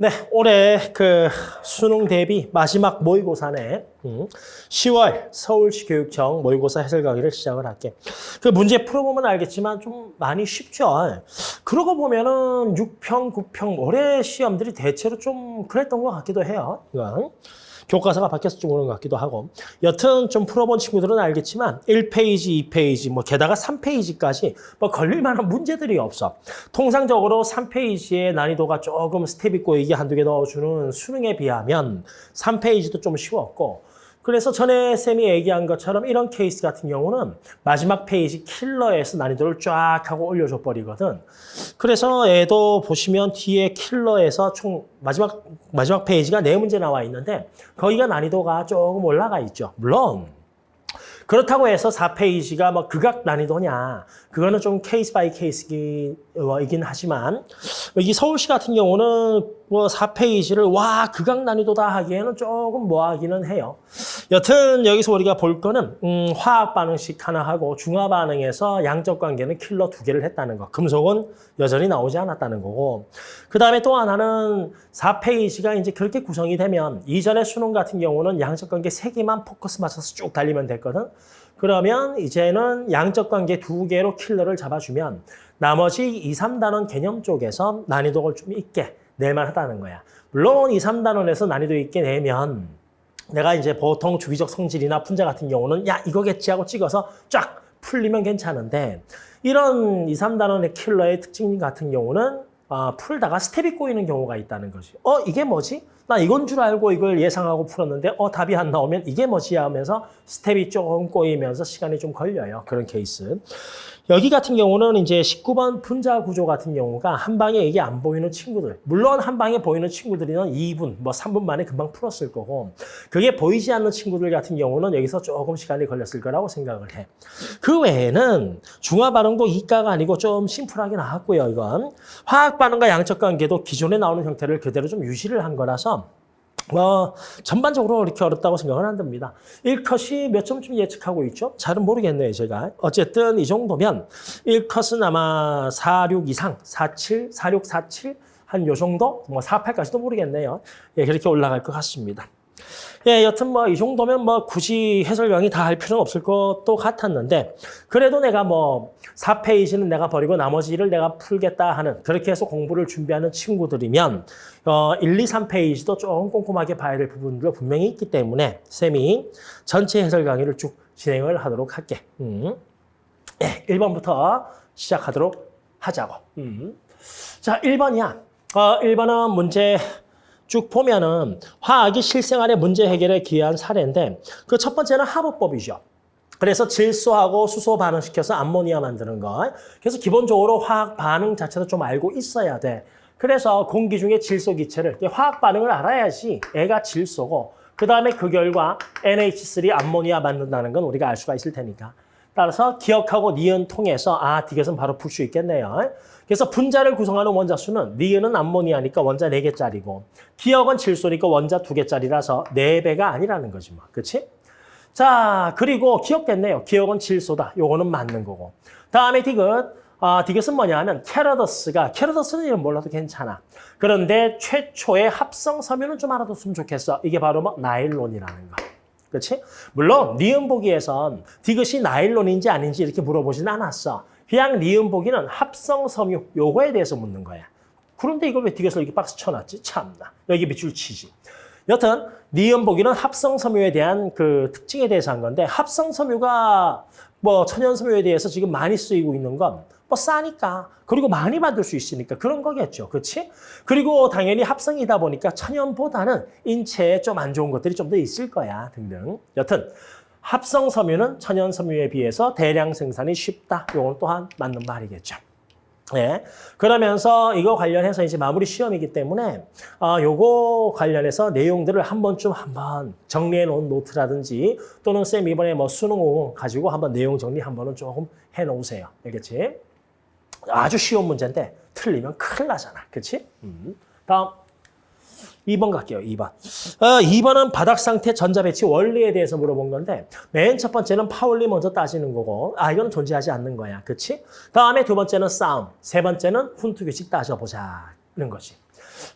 네, 올해 그 수능 대비 마지막 모의고사네. 음, 10월 서울시 교육청 모의고사 해설 강의를 시작을 할게. 그 문제 풀어보면 알겠지만 좀 많이 쉽죠. 그러고 보면은 6평, 9평 올해 시험들이 대체로 좀 그랬던 것 같기도 해요. 이건. 교과서가 좀 그런 것 같기도 하고 여튼 좀 풀어본 친구들은 알겠지만 1페이지, 2페이지, 뭐 게다가 3페이지까지 뭐 걸릴 만한 문제들이 없어. 통상적으로 3페이지의 난이도가 조금 스텝 있고 이게 한두 개 넣어주는 수능에 비하면 3페이지도 좀 쉬웠고 그래서 전에 쌤이 얘기한 것처럼 이런 케이스 같은 경우는 마지막 페이지 킬러에서 난이도를 쫙 하고 올려줘 버리거든. 그래서 얘도 보시면 뒤에 킬러에서 총 마지막 마지막 페이지가 네 문제 나와 있는데 거기가 난이도가 조금 올라가 있죠. 물론 그렇다고 해서 4페이지가 뭐 극악 난이도냐 그거는 좀 case by case이긴 하지만 여기 서울시 같은 경우는 뭐 4페이지를 와 극악 난이도다 하기에는 조금 뭐하기는 해요. 여튼 여기서 우리가 볼 거는 음, 화학 반응식 하나 하고 중화 반응에서 양적 관계는 킬러 두 개를 했다는 거. 금속은 여전히 나오지 않았다는 거고. 그 다음에 또 하나는 4페이지가 이제 그렇게 구성이 되면 이전의 수능 같은 경우는 양적 관계 세 개만 포커스 맞춰서 쭉 달리면 됐거든. 그러면 이제는 양적 관계 두 개로 킬러를 잡아주면 나머지 2, 3단원 개념 쪽에서 난이도를 좀 있게 낼만 하다는 거야. 물론 2, 3단원에서 난이도 있게 내면 내가 이제 보통 주기적 성질이나 분자 같은 경우는 야 이거겠지 하고 찍어서 쫙 풀리면 괜찮은데 이런 2, 3단원의 킬러의 특징 같은 경우는 어, 풀다가 스텝이 꼬이는 경우가 있다는 거지. 어 이게 뭐지? 나 이건 줄 알고 이걸 예상하고 풀었는데 어 답이 안 나오면 이게 뭐지 하면서 스텝이 조금 꼬이면서 시간이 좀 걸려요. 그런 케이스. 여기 같은 경우는 이제 19번 분자 구조 같은 경우가 한 방에 이게 안 보이는 친구들. 물론 한 방에 보이는 친구들이는 2분, 뭐 3분 만에 금방 풀었을 거고 그게 보이지 않는 친구들 같은 경우는 여기서 조금 시간이 걸렸을 거라고 생각을 해. 그 외에는 중화 반응도 이가가 아니고 좀 심플하게 나왔고요. 이건 화학 반응과 양적 관계도 기존에 나오는 형태를 그대로 좀 유지를 한 거라서 뭐 전반적으로 이렇게 어렵다고 생각은 안 됩니다. 1컷이 몇 점쯤 예측하고 있죠? 잘은 모르겠네요, 제가. 어쨌든 이 정도면 1컷은 아마 46 이상, 47, 46, 47, 한 요 정도? 뭐 48까지도 모르겠네요. 예, 그렇게 올라갈 것 같습니다. 예, 여튼 뭐 이 정도면 뭐 굳이 해설명이 다 할 필요는 없을 것도 같았는데 그래도 내가 뭐 4페이지는 내가 버리고 나머지를 내가 풀겠다 하는 그렇게 해서 공부를 준비하는 친구들이면 어 1, 2, 3페이지도 조금 꼼꼼하게 봐야 될 부분도 분명히 있기 때문에 쌤이 전체 해설 강의를 쭉 진행을 하도록 할게. 음. 예, 1번부터 시작하도록 하자고. 음. 자, 1번이야. 어, 1번은 문제 쭉 보면은 화학이 실생활의 문제 해결에 기여한 사례인데 그 첫 번째는 하부법이죠. 그래서 질소하고 수소 반응시켜서 암모니아 만드는 거. 그래서 기본적으로 화학 반응 자체도 좀 알고 있어야 돼. 그래서 공기 중에 질소 기체를 화학 반응을 알아야지 애가 질소고 그 다음에 그 결과 NH3 암모니아 만든다는 건 우리가 알 수가 있을 테니까. 따라서 기역하고 니은 통해서 아, 디귿은 바로 풀 수 있겠네요. 그래서 분자를 구성하는 원자 수는 니은은 암모니아니까 원자 4개짜리고 기역은 질소니까 원자 2개짜리라서 4배가 아니라는 거지 뭐. 그렇지? 자, 그리고 기역 됐네요. 기역은 질소다. 요거는 맞는 거고. 다음에 디귿. 아, 디귿은 뭐냐 하면 캐러더스가 캐러더스는 이름 몰라도 괜찮아. 그런데 최초의 합성 섬유는 좀 알아뒀으면 좋겠어. 이게 바로 뭐 나일론이라는 거. 그렇지? 물론 니은 보기에선 디귿이 나일론인지 아닌지 이렇게 물어보진 않았어. 그냥 니은 보기는 합성 섬유 요거에 대해서 묻는 거야. 그런데 이걸 왜 뒤에서 이렇게 박스 쳐놨지? 참나. 여기 밑줄 치지. 여튼 니은 보기는 합성 섬유에 대한 그 특징에 대해서 한 건데 합성 섬유가 뭐 천연 섬유에 대해서 지금 많이 쓰이고 있는 건 뭐 싸니까 그리고 많이 만들 수 있으니까 그런 거겠죠. 그렇지? 그리고 당연히 합성이다 보니까 천연보다는 인체에 좀 안 좋은 것들이 좀 더 있을 거야 등등. 여튼 합성 섬유는 천연 섬유에 비해서 대량 생산이 쉽다. 이건 또한 맞는 말이겠죠. 예. 그러면서 이거 관련해서 이제 마무리 시험이기 때문에 어, 요거 관련해서 내용들을 한 번쯤 한번 정리해 놓은 노트라든지 또는 쌤 이번에 뭐 수능 가지고 한번 내용 정리 한 번은 조금 해 놓으세요. 알겠지? 아주 쉬운 문제인데 틀리면 큰일 나잖아. 그렇지? 음. 다음. 2번 갈게요. 2번. 어, 2번은 바닥 상태 전자 배치 원리에 대해서 물어본 건데 맨 첫 번째는 파울리 먼저 따지는 거고 아 이건 존재하지 않는 거야. 그렇지? 다음에 두 번째는 싸움. 세 번째는 훈투 규칙 따져보자는 거지.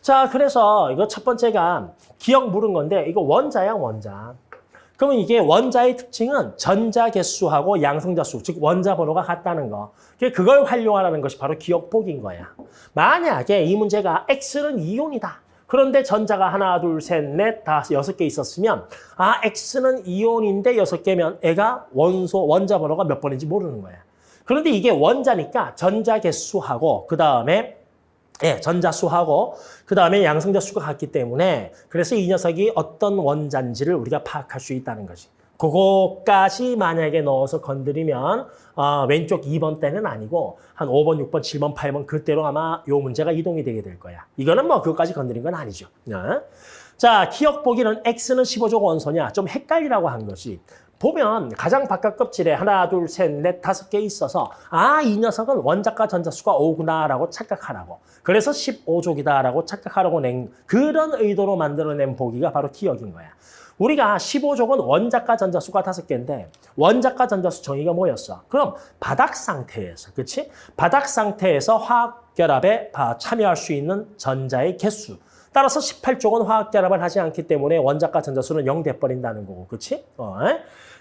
자, 그래서 이거 첫 번째가 기억 물은 건데 이거 원자야, 원자. 그러면 이게 원자의 특징은 전자 개수하고 양성자 수, 즉 원자 번호가 같다는 거. 그걸 활용하라는 것이 바로 기억폭인 거야. 만약에 이 문제가 X는 이온이다. 그런데 전자가 하나, 둘, 셋, 넷, 다섯, 여섯 개 있었으면 아, X는 이온인데 여섯 개면 애가 원소, 원자 번호가 몇 번인지 모르는 거야. 그런데 이게 원자니까 전자 개수하고 그 다음에 예, 전자수하고 그 다음에 양성자 수가 같기 때문에 그래서 이 녀석이 어떤 원자인지를 우리가 파악할 수 있다는 거지. 그거까지 만약에 넣어서 건드리면 어, 왼쪽 2번 때는 아니고 한 5번, 6번, 7번, 8번 그때로 아마 요 문제가 이동이 되게 될 거야. 이거는 뭐 그것까지 건드린 건 아니죠. 어? 자, 기억 보기는 X는 15족 원소냐 좀 헷갈리라고 한 것이 보면 가장 바깥 껍질에 하나, 둘, 셋, 넷, 다섯 개 있어서 아, 이 녀석은 원자과 전자수가 5구나라고 착각하라고. 그래서 15족이다라고 착각하라고 낸 그런 의도로 만들어낸 보기가 바로 기억인 거야. 우리가 15족은 원자과 전자수가 다섯 개인데 원자과 전자수 정의가 뭐였어? 그럼 바닥 상태에서, 그렇지? 바닥 상태에서 화학 결합에 참여할 수 있는 전자의 개수. 따라서 18쪽은 화학 결합을 하지 않기 때문에 원자과 전자수는 0 돼버린다는 거고, 그렇지? 어,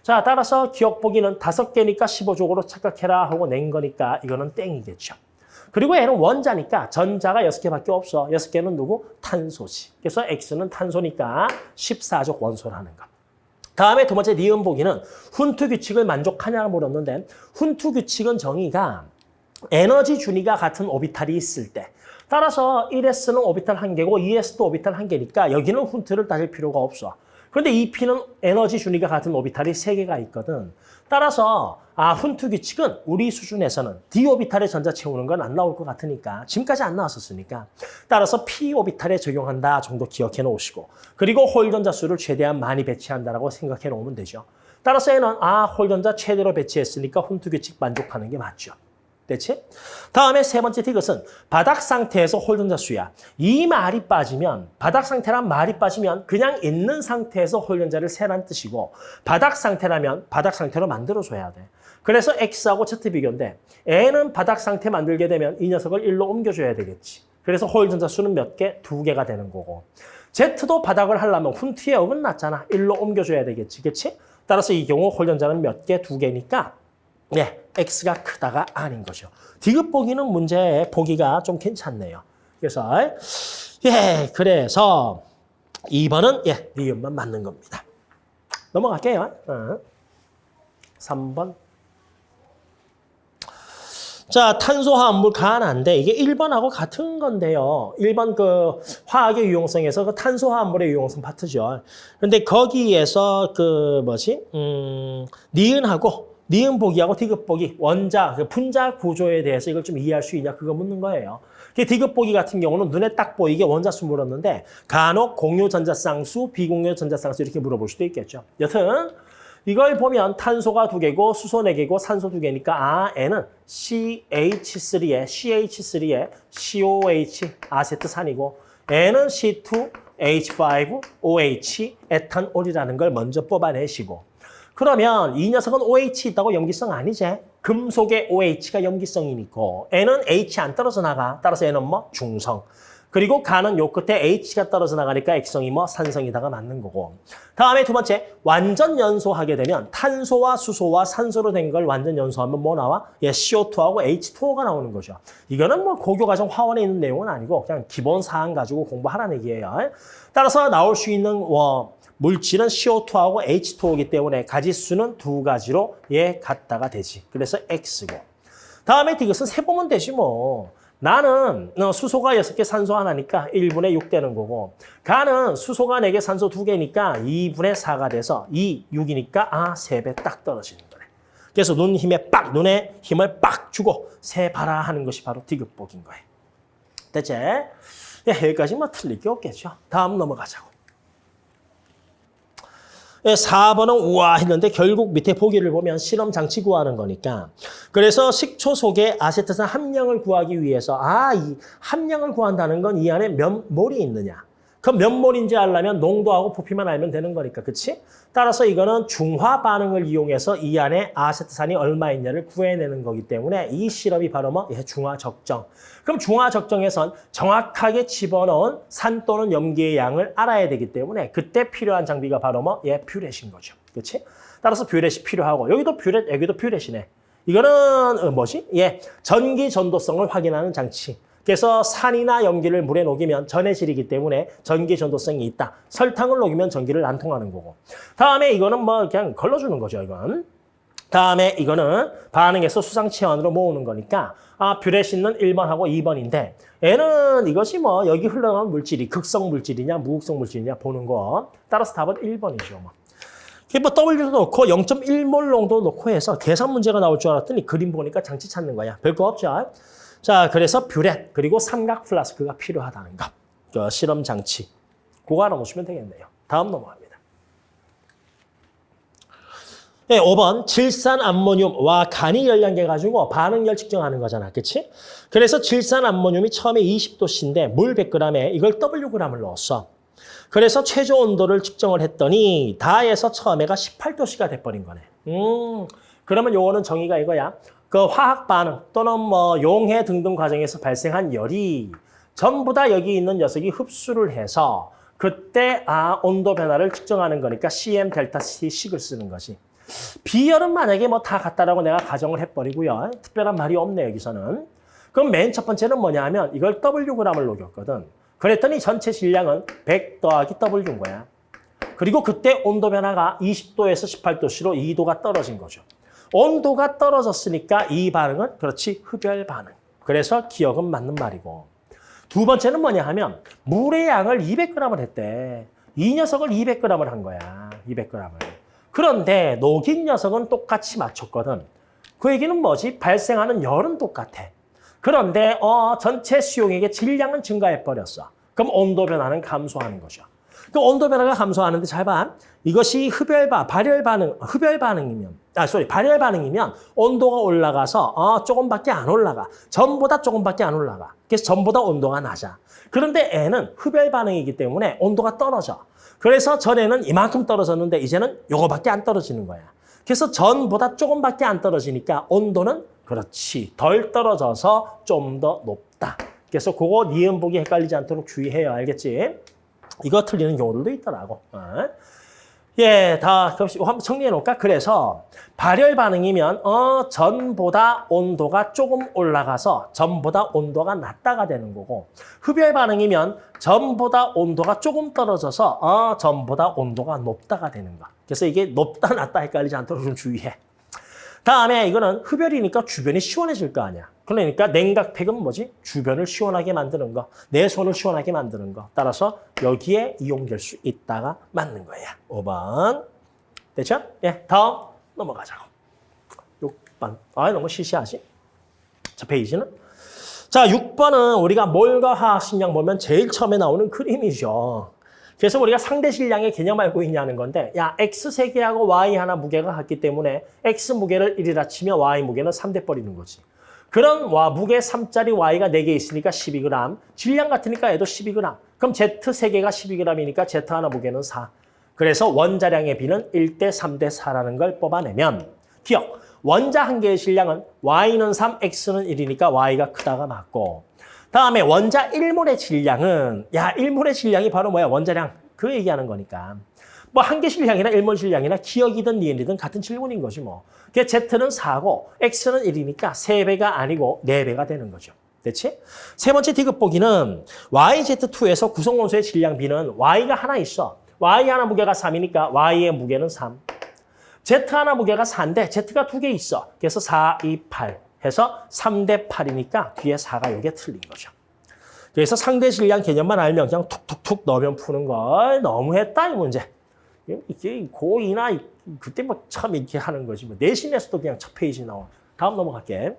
자, 따라서 기억 보기는 다섯 개니까 15족으로 착각해라 하고 낸 거니까 이거는 땡이겠죠. 그리고 얘는 원자니까 전자가 여섯 개밖에 없어. 여섯 개는 누구? 탄소지. 그래서 X는 탄소니까 14족 원소라는 거. 다음에 두 번째 니은 보기는 훈트 규칙을 만족하냐고 물었는데 훈트 규칙은 정의가 에너지 준위가 같은 오비탈이 있을 때 따라서 1S는 오비탈 한 개고 2S도 오비탈 한 개니까 여기는 훈트를 따질 필요가 없어. 그런데 이 P는 에너지 준위가 같은 오비탈이 세개가 있거든. 따라서 아 훈트 규칙은 우리 수준에서는 D 오비탈에 전자 채우는 건 안 나올 것 같으니까 지금까지 안 나왔었으니까 따라서 P 오비탈에 적용한다 정도 기억해 놓으시고 그리고 홀 전자 수를 최대한 많이 배치한다라고 생각해 놓으면 되죠. 따라서 얘는 아 홀 전자 최대로 배치했으니까 훈투 규칙 만족하는 게 맞죠. 됐지? 다음에 세 번째 디귿은 바닥 상태에서 홀전자 수야. 이 말이 빠지면 바닥 상태란 말이 빠지면 그냥 있는 상태에서 홀전자를 세란 뜻이고 바닥 상태라면 바닥 상태로 만들어줘야 돼. 그래서 X하고 Z 비교인데 N은 바닥 상태 만들게 되면 이 녀석을 1로 옮겨줘야 되겠지. 그래서 홀전자 수는 몇 개? 두 개가 되는 거고. Z도 바닥을 하려면 훈트에 어긋났잖아. 1로 옮겨줘야 되겠지. 그치? 따라서 이 경우 홀전자는 몇 개? 두 개니까 네, X가 크다가 아닌 거죠. 디귿 보기는 문제 보기가 좀 괜찮네요. 그래서 예, 그래서 2번은 예, 니은만 맞는 겁니다. 넘어갈게요. 어. 3번. 자, 탄소화합물 간한데 이게 1번하고 같은 건데요. 1번 그 화학의 유용성에서 그 탄소화합물의 유용성 파트죠. 근데 거기에서 그 뭐지? 음, 니은하고 니은 보기하고 디귿 보기, 원자, 그 분자 구조에 대해서 이걸 좀 이해할 수 있냐 그거 묻는 거예요. 그 디귿 보기 같은 경우는 눈에 딱 보이게 원자수 물었는데 간혹 공유 전자쌍수, 비공유 전자쌍수 이렇게 물어볼 수도 있겠죠. 여튼 이걸 보면 탄소가 두 개고 수소 네 개고 산소 두 개니까 아 N은 CH3에 CH3에 COH 아세트산이고 N은 C2H5OH 에탄올이라는 걸 먼저 뽑아내시고 그러면 이 녀석은 OH 있다고 염기성 아니지? 금속의 OH가 염기성이니까 N은 H 안 떨어져 나가. 따라서 N은 뭐? 중성. 그리고 가는 요 끝에 H가 떨어져 나가니까 X성이 뭐? 산성이다가 맞는 거고. 다음에 두 번째, 완전 연소하게 되면 탄소와 수소와 산소로 된 걸 완전 연소하면 뭐 나와? 예, CO2하고 H2O가 나오는 거죠. 이거는 뭐 고교과정 화원에 있는 내용은 아니고 그냥 기본 사항 가지고 공부하라는 얘기예요. 따라서 나올 수 있는 뭐 물질은 CO2하고 H2O이기 때문에 가지수는 두 가지로 예 같다가 되지. 그래서 X고. 다음에 이것은 세보면 되지 뭐. 나는 어, 수소가 6개, 산소 하나니까 1분의 6 되는 거고 가는 수소가 4개, 산소 2개니까 2분의 4가 돼서 2, 6이니까 아, 3배 딱 떨어지는 거네. 그래서 눈 힘에 빡, 눈에 힘을 빡 주고 세 봐라 하는 것이 바로 디귿복인 거예요. 됐지? 예, 여기까지 뭐 틀릴 게 없겠죠. 다음 넘어가자고. 예, 4번은 우와 했는데 결국 밑에 보기를 보면 실험 장치 구하는 거니까. 그래서 식초 속에 아세트산 함량을 구하기 위해서 아, 이 함량을 구한다는 건 이 안에 몇 몰이 있느냐 그럼 몇 몰인지 알려면 농도하고 부피만 알면 되는 거니까, 그치? 따라서 이거는 중화 반응을 이용해서 이 안에 아세트산이 얼마 있냐를 구해내는 거기 때문에 이 실험이 바로 뭐? 예, 중화 적정. 그럼 중화 적정에선 정확하게 집어넣은 산 또는 염기의 양을 알아야 되기 때문에 그때 필요한 장비가 바로 뭐? 예, 뷰렛인 거죠. 그치? 따라서 뷰렛이 필요하고 여기도 뷰렛, 여기도 뷰렛이네. 이거는 어, 뭐지? 예, 전기 전도성을 확인하는 장치. 그래서 산이나 염기를 물에 녹이면 전해질이기 때문에 전기 전도성이 있다. 설탕을 녹이면 전기를 안 통하는 거고. 다음에 이거는 뭐 그냥 걸러주는 거죠, 이건. 다음에 이거는 반응해서 수상 체온으로 모으는 거니까 아 뷰레신은 1번하고 2번인데 얘는 이것이 뭐 여기 흘러나온 물질이 극성 물질이냐 무극성 물질이냐 보는 거 따라서 답은 1번이죠. 뭐. 뭐 W도 놓고 0.1몰 농도 놓고 해서 계산 문제가 나올 줄 알았더니 그림 보니까 장치 찾는 거야. 별거 없죠. 자, 그래서 뷰렛 그리고 삼각 플라스크가 필요하다는 것. 그 실험 장치. 그거 하나 보시면 되겠네요. 다음 넘어갑니다. 네, 5번 질산 암모늄과 간이 열량계 가지고 반응열 측정하는 거잖아. 그치? 그래서 질산 암모늄이 처음에 20도씨인데 물 100g에 이걸 Wg을 넣었어. 그래서 최저 온도를 측정을 했더니 다에서 처음에가 18도씨가 돼버린 거네. 음, 그러면 요거는 정의가 이거야. 그 화학 반응 또는 뭐 용해 등등 과정에서 발생한 열이 전부 다 여기 있는 녀석이 흡수를 해서 그때 아 온도 변화를 측정하는 거니까 CM 델타 C식을 쓰는 거지. 비열은 만약에 뭐 다 같다라고 내가 가정을 해버리고요. 특별한 말이 없네 여기서는. 그럼 맨 첫 번째는 뭐냐 하면 이걸 Wg을 녹였거든. 그랬더니 전체 질량은 100 더하기 W인 거야. 그리고 그때 온도 변화가 20도에서 18도씨로 2도가 떨어진 거죠. 온도가 떨어졌으니까 이 반응은 그렇지 흡열 반응. 그래서 기억은 맞는 말이고. 두 번째는 뭐냐 하면 물의 양을 200g을 했대. 이 녀석을 200g을 한 거야. 200g을. 그런데 녹인 녀석은 똑같이 맞췄거든. 그 얘기는 뭐지? 발생하는 열은 똑같아. 그런데 어, 전체 수용액의 질량은 증가해버렸어. 그럼 온도 변화는 감소하는 거죠. 그 온도 변화가 감소하는데 잘 봐. 이것이 흡열 반 발열 반응, 흡열 반응이면, 아, sorry, 발열 반응이면 온도가 올라가서, 어, 조금밖에 안 올라가. 전보다 조금밖에 안 올라가. 그래서 전보다 온도가 낮아. 그런데 얘는 흡열 반응이기 때문에 온도가 떨어져. 그래서 전에는 이만큼 떨어졌는데 이제는 요거밖에 안 떨어지는 거야. 그래서 전보다 조금밖에 안 떨어지니까 온도는 그렇지. 덜 떨어져서 좀 더 높다. 그래서 그거 니은 보기 헷갈리지 않도록 주의해요. 알겠지? 이거 틀리는 경우들도 있더라고. 어. 예, 다 한번 정리해 놓을까? 그래서 발열 반응이면 어 전보다 온도가 조금 올라가서 전보다 온도가 낮다가 되는 거고 흡열 반응이면 전보다 온도가 조금 떨어져서 어 전보다 온도가 높다가 되는 거. 그래서 이게 높다 낮다 헷갈리지 않도록 좀 주의해. 다음에 이거는 흡열이니까 주변이 시원해질 거 아니야. 그러니까 냉각팩은 뭐지? 주변을 시원하게 만드는 거. 내 손을 시원하게 만드는 거. 따라서 여기에 이용될 수 있다가 맞는 거야. 5번. 됐죠? 예, 다음 넘어가자고. 6번. 아, 너무 시시하지? 자, 페이지는. 자, 6번은 우리가 몰과 화학 식량 보면 제일 처음에 나오는 그림이죠. 그래서 우리가 상대 질량의 개념 알고 있냐는 건데 야 X 세 개하고 Y 하나 무게가 같기 때문에 X 무게를 1이라 치면 Y 무게는 3 대 버리는 거지. 그런 와 무게 3짜리 Y가 4개 있으니까 12g. 질량 같으니까 얘도 12g. 그럼 Z 3개가 12g이니까 Z 하나 무게는 4. 그래서 원자량의 비는 1대 3대 4라는 걸 뽑아내면 기억! 원자 한 개의 질량은 Y는 3, X는 1이니까 Y가 크다가 맞고 다음에 원자 1몰의 질량은 야 1몰의 질량이 바로 뭐야 원자량 그 얘기하는 거니까 뭐 한 개 질량이나 1몰 질량이나 기억이든 니은이든 같은 질문인 거지 뭐. 그 Z는 4고 X는 1이니까 3배가 아니고 4배가 되는 거죠. 됐지? 세 번째 디귿 보기는 YZ2에서 구성원소의 질량 B는 Y가 하나 있어. Y 하나 무게가 3이니까 Y의 무게는 3. Z 하나 무게가 4인데 Z가 두 개 있어. 그래서 4, 2, 8. 해서 3대 8이니까 뒤에 4가 이게 틀린 거죠. 그래서 상대 질량 개념만 알면 그냥 툭툭툭 넣으면 푸는 걸 너무했다 이 문제. 이게 고2나 그때 뭐 참 이렇게 하는 거지. 뭐 내신에서도 그냥 첫 페이지 나와. 다음 넘어갈게.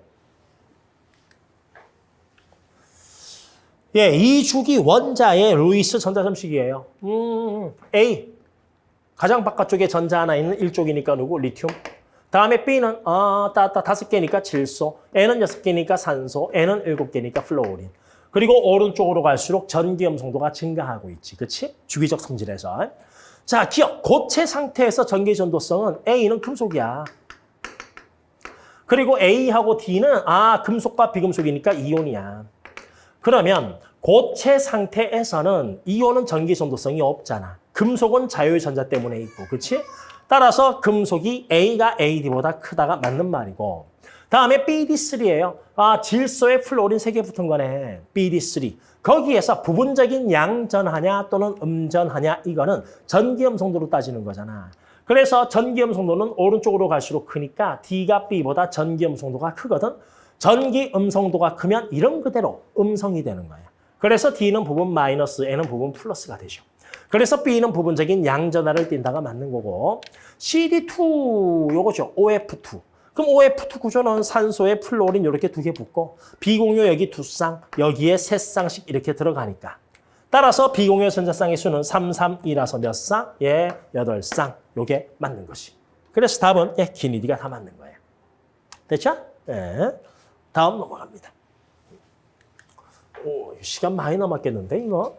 예, 2주기 원자의 루이스 전자점식이에요. 음, A. 가장 바깥쪽에 전자 하나 있는 1족이니까 누구? 리튬. 다음에 B는 아, 따, 따, 다섯 개니까 질소, 얘는 여섯 개니까 산소, 얘는 일곱 개니까 플로린. 그리고 오른쪽으로 갈수록 전기음성도가 증가하고 있지. 그치? 주기적 성질에서. 자, 기역. 고체 상태에서 전기 전도성은 A는 금속이야. 그리고 A하고 D는 아 금속과 비금속이니까 이온이야. 그러면 고체 상태에서는 이온은 전기 전도성이 없잖아. 금속은 자율 전자 때문에 있고, 그렇지? 따라서 금속이 A가 AD보다 크다가 맞는 말이고 다음에 BD3예요. 아, 질소에 플로린 3개 붙은 거네. BD3. 거기에서 부분적인 양전하냐 또는 음전하냐 이거는 전기음 성도로 따지는 거잖아. 그래서 전기음 성도는 오른쪽으로 갈수록 크니까 D가 B보다 전기음 성도가 크거든. 전기 음성도가 크면 이런 그대로 음성이 되는 거야. 그래서 D는 부분 마이너스, N은 부분 플러스가 되죠. 그래서 B는 부분적인 양전하를 띈다가 맞는 거고 CD2 요거죠. OF2. 그럼 OF2 구조는 산소에 플로린 이렇게 두 개 붙고 비공유 여기 두 쌍, 여기에 세 쌍씩 이렇게 들어가니까 따라서 비공유 전자쌍의 수는 3, 3, 2라서 몇 쌍? 예, 8쌍. 요게 맞는 것이. 그래서 답은 예, 기니디가 다 맞는 거예요. 됐죠? 예. 다음 넘어갑니다. 오, 시간 많이 남았겠는데, 이거?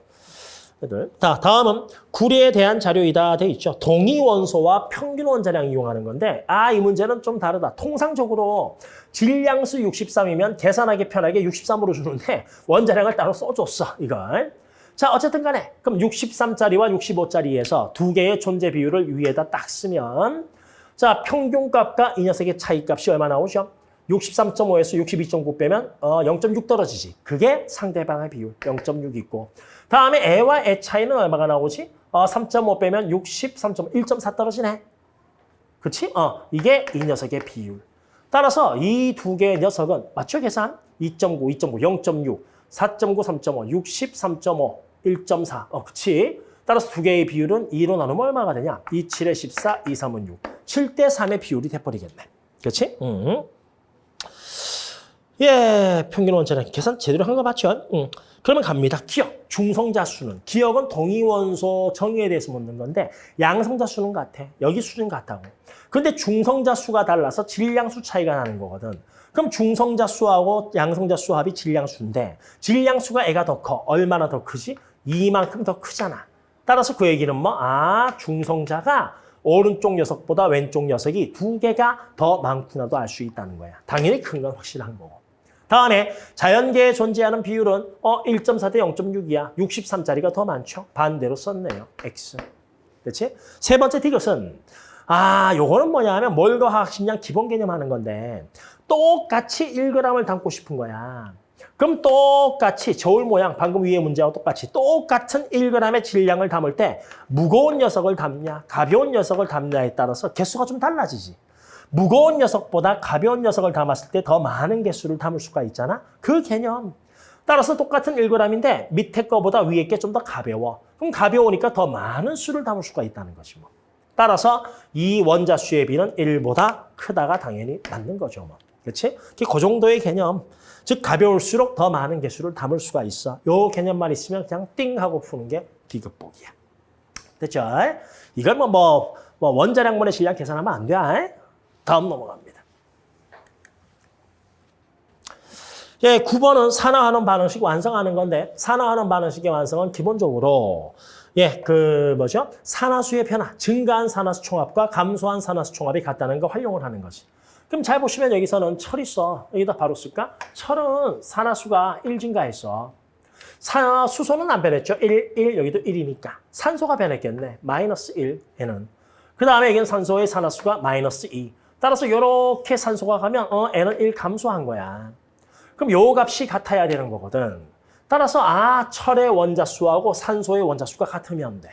애들. 자, 다음은 구리에 대한 자료이다 돼 있죠. 동위 원소와 평균 원자량 이용하는 건데, 아, 이 문제는 좀 다르다. 통상적으로 질량수 63이면 계산하기 편하게 63으로 주는데, 원자량을 따로 써줬어, 이걸. 자, 어쨌든 간에, 그럼 63짜리와 65짜리에서 두 개의 존재 비율을 위에다 딱 쓰면, 자, 평균값과 이 녀석의 차이값이 얼마 나오죠? 63.5에서 62.9 빼면 어, 0.6 떨어지지. 그게 상대방의 비율 0.6 있고. 다음에 애와 애 차이는 얼마가 나오지? 어, 3.5 빼면 63.1.4 떨어지네. 그치? 어, 이게 이 녀석의 비율. 따라서 이 두 개의 녀석은 맞죠 계산? 2.9, 2.9, 0.6, 4.9, 3.5, 63.5, 1.4. 어, 그치? 따라서 두 개의 비율은 2로 나누면 얼마가 되냐? 2, 7에 14, 2, 3은 6. 7대 3의 비율이 돼버리겠네. 그렇지? 음. 예, 평균 원자량 계산 제대로 한 거 맞죠? 응. 그러면 갑니다. 기억, 중성자 수는. 기억은 동위원소 정의에 대해서 묻는 건데 양성자 수는 같아. 여기 수준 같다고. 근데 중성자 수가 달라서 질량수 차이가 나는 거거든. 그럼 중성자 수하고 양성자 수 합이 질량수인데 질량수가 애가 더 커. 얼마나 더 크지? 이만큼 더 크잖아. 따라서 그 얘기는 뭐? 아, 중성자가 오른쪽 녀석보다 왼쪽 녀석이 두 개가 더 많구나도 알 수 있다는 거야. 당연히 큰 건 확실한 거고. 다음에 자연계에 존재하는 비율은 어 1.4 대 0.6이야. 63짜리가 더 많죠. 반대로 썼네요. X. 그렇지? 세 번째 디귿은 아, 요거는 뭐냐 하면 몰과 화학식량 기본 개념 하는 건데 똑같이 1g을 담고 싶은 거야. 그럼 똑같이 저울 모양 방금 위에 문제와 똑같이 똑같은 1g의 질량을 담을 때 무거운 녀석을 담냐 가벼운 녀석을 담냐에 따라서 개수가 좀 달라지지. 무거운 녀석보다 가벼운 녀석을 담았을 때 더 많은 개수를 담을 수가 있잖아. 그 개념. 따라서 똑같은 1g인데 밑에 거보다 위에 게 좀 더 가벼워. 그럼 가벼우니까 더 많은 수를 담을 수가 있다는 거지 뭐. 따라서 이 원자 수의 비는 1보다 크다가 당연히 맞는 거죠. 뭐. 그렇지? 그 정도의 개념. 즉 가벼울수록 더 많은 개수를 담을 수가 있어. 요 개념만 있으면 그냥 띵 하고 푸는 게 비급복이야. 됐죠? 이걸 뭐, 뭐, 뭐 원자량분의 질량 계산하면 안 돼. 다음 넘어갑니다. 예, 9번은 산화하는 반응식 완성하는 건데 산화하는 반응식의 완성은 기본적으로 예, 그 뭐죠? 산화수의 변화, 증가한 산화수 총합과 감소한 산화수 총합이 같다는 거 활용을 하는 거지. 그럼 잘 보시면 여기서는 철 있어. 여기다 바로 쓸까? 철은 산화수가 1 증가했어. 산, 수소는 안 변했죠. 1, 1, 여기도 1이니까. 산소가 변했겠네. 마이너스 1, 얘는. 그 다음에 여기는 산소의 산화수가 마이너스 2. 따라서 이렇게 산소가 가면 어, N은 1 감소한 거야. 그럼 요 값이 같아야 되는 거거든. 따라서 아 철의 원자수하고 산소의 원자수가 같으면 돼.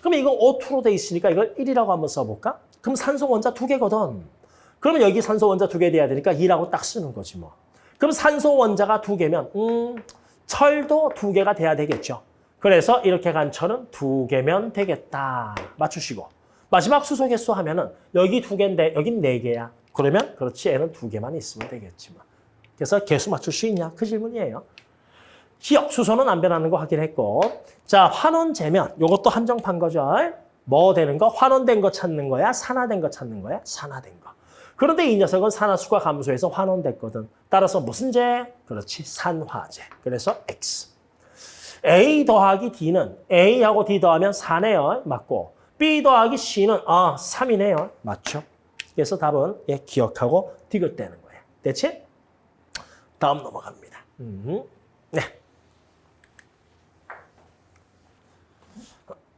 그럼 이거 O2로 돼 있으니까 이걸 1이라고 한번 써볼까? 그럼 산소 원자 두 개거든. 그러면 여기 산소 원자 두 개 돼야 되니까 2라고 딱 쓰는 거지 뭐. 그럼 산소 원자가 두 개면 음 철도 두 개가 돼야 되겠죠. 그래서 이렇게 간 철은 두 개면 되겠다. 맞추시고. 마지막 수소 개수 하면은 여기 두 개인데 여긴 네 개야. 그러면 그렇지 얘는 두 개만 있으면 되겠지만. 그래서 개수 맞출 수 있냐? 그 질문이에요. 기억 수소는 안 변하는 거 확인했고 자 환원 재면 이것도 한정판 거죠. 뭐 되는 거? 환원된 거 찾는 거야? 산화된 거 찾는 거야? 산화된 거. 그런데 이 녀석은 산화수가 감소해서 환원됐거든. 따라서 무슨 제? 그렇지, 산화제. 그래서 X. A 더하기 D는 A하고 D 더하면 4네요. 맞고. B 더하기 C는 아 3이네요. 맞죠? 그래서 답은 예, 기억하고 디귿대는 거예요. 됐지? 다음 넘어갑니다. 음. 네.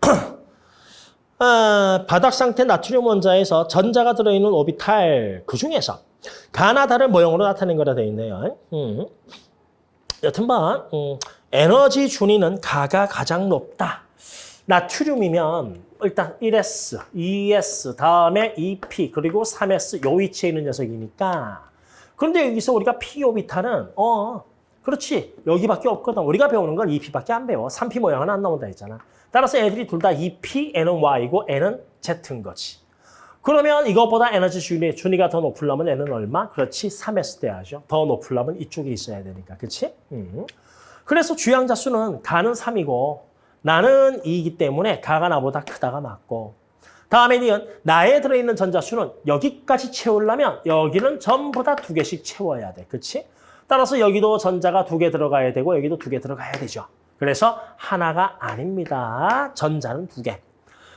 아, 바닥 상태 나트륨 원자에서 전자가 들어있는 오비탈 그 중에서 가나다를 모형으로 나타낸 거라 되어 있네요. 음. 여튼반 음, 에너지 준위는 가가 가장 높다. 나트륨이면 일단 1s, 2s, 다음에 2p, 그리고 3s 요 위치에 있는 녀석이니까 그런데 여기서 우리가 p 오비탈은 어 그렇지 여기밖에 없거든. 우리가 배우는 건 2p밖에 안 배워. 3p 모양은 안 나온다 했잖아. 따라서 애들이 둘 다 2p, n은 y고 n은 z인 거지. 그러면 이것보다 에너지 준위, 준위가 더 높으려면 n은 얼마? 그렇지, 3s 돼야죠. 더 높으려면 이쪽에 있어야 되니까, 그렇지? 음. 그래서 주양자 수는 가는 3이고 나는 2이기 때문에 가가 나보다 크다가 맞고 다음에 니은 나에 들어있는 전자 수는 여기까지 채우려면 여기는 전부 다 두 개씩 채워야 돼, 그렇지? 따라서 여기도 전자가 두 개 들어가야 되고 여기도 두 개 들어가야 되죠. 그래서 하나가 아닙니다. 전자는 두 개.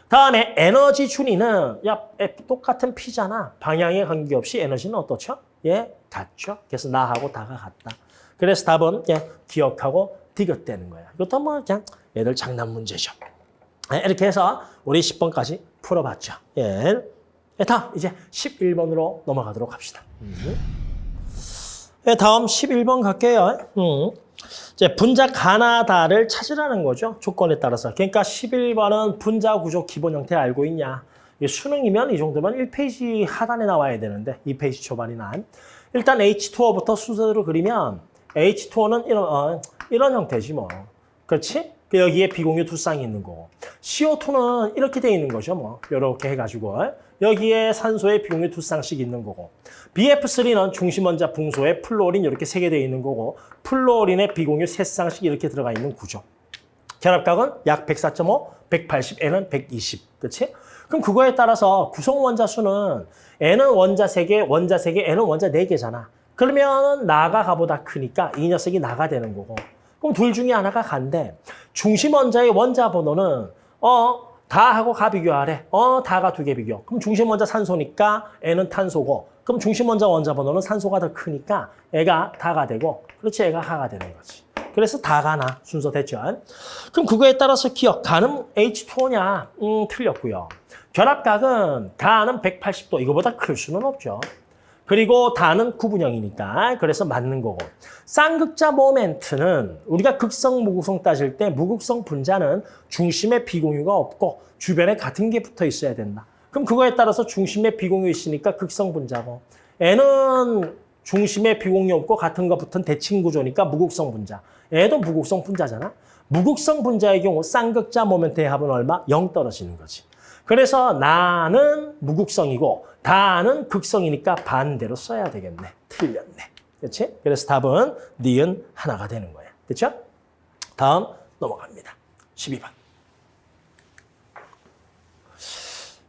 다음에 에너지 준위는 야 똑같은 P잖아. 방향에 관계없이 에너지는 어떻죠? 예, 같죠. 그래서 나하고 다가 같다. 그래서 답은 예, 기억하고 디귿대는 거야. 이것도 뭐 그냥 얘들 장난 문제죠. 예, 이렇게 해서 우리 10번까지 풀어봤죠. 예. 예, 다음 이제 11번으로 넘어가도록 합시다. 음. 예, 다음 11번 갈게요. 음. 이제 분자 가나다를 찾으라는 거죠. 조건에 따라서. 그러니까 11번은 분자 구조 기본 형태 알고 있냐. 수능이면 이 정도면 1페이지 하단에 나와야 되는데 2페이지 초반이나. 일단 H2O부터 순서대로 그리면 H2O는 이런, 어, 이런 형태지 뭐. 그렇지? 그 여기에 비공유 두 쌍이 있는 거고. CO2는 이렇게 돼 있는 거죠. 뭐 이렇게 해가지고. 여기에 산소에 비공유 두 쌍씩 있는 거고. BF3는 중심원자 붕소에 플로린 이렇게 세개 되어 있는 거고 플로린에 비공유 세 쌍씩 이렇게 들어가 있는 구조. 결합각은 약 104.5, 180, N은 120. 그렇지? 그럼 그거에 따라서 구성 원자 수는 N은 원자 3개, 원자 3개, N은 원자 4개잖아. 그러면 나가 가보다 크니까 이 녀석이 나가 되는 거고. 그럼 둘 중에 하나가 간데 중심 원자의 원자 번호는 어 다하고 가 비교하래. 어 다가 두 개 비교. 그럼 중심 원자 산소니까 N은 탄소고 그럼 중심 원자 원자 번호는 산소가 더 크니까 애가 다가 되고 그렇지 애가 하가 되는 거지. 그래서 다가 나 순서 됐죠. 그럼 그거에 따라서 기억 가는 H2O냐? 음 틀렸고요. 결합각은 가는 180도 이거보다 클 수는 없죠. 그리고 다는 구분형이니까 그래서 맞는 거고. 쌍극자 모멘트는 우리가 극성, 무극성 따질 때 무극성 분자는 중심에 비공유가 없고 주변에 같은 게 붙어 있어야 된다. 그럼 그거에 따라서 중심에 비공유 있으니까 극성 분자고 N은 중심에 비공유 없고 같은 거 붙은 대칭 구조니까 무극성 분자. 얘도 무극성 분자잖아. 무극성 분자의 경우 쌍극자 모멘트의 합은 얼마? 0 떨어지는 거지. 그래서 나는 무극성이고 다는 극성이니까 반대로 써야 되겠네. 틀렸네. 그렇지? 그래서 답은 니은 하나가 되는 거야. 그렇죠? 다음 넘어갑니다. 12번.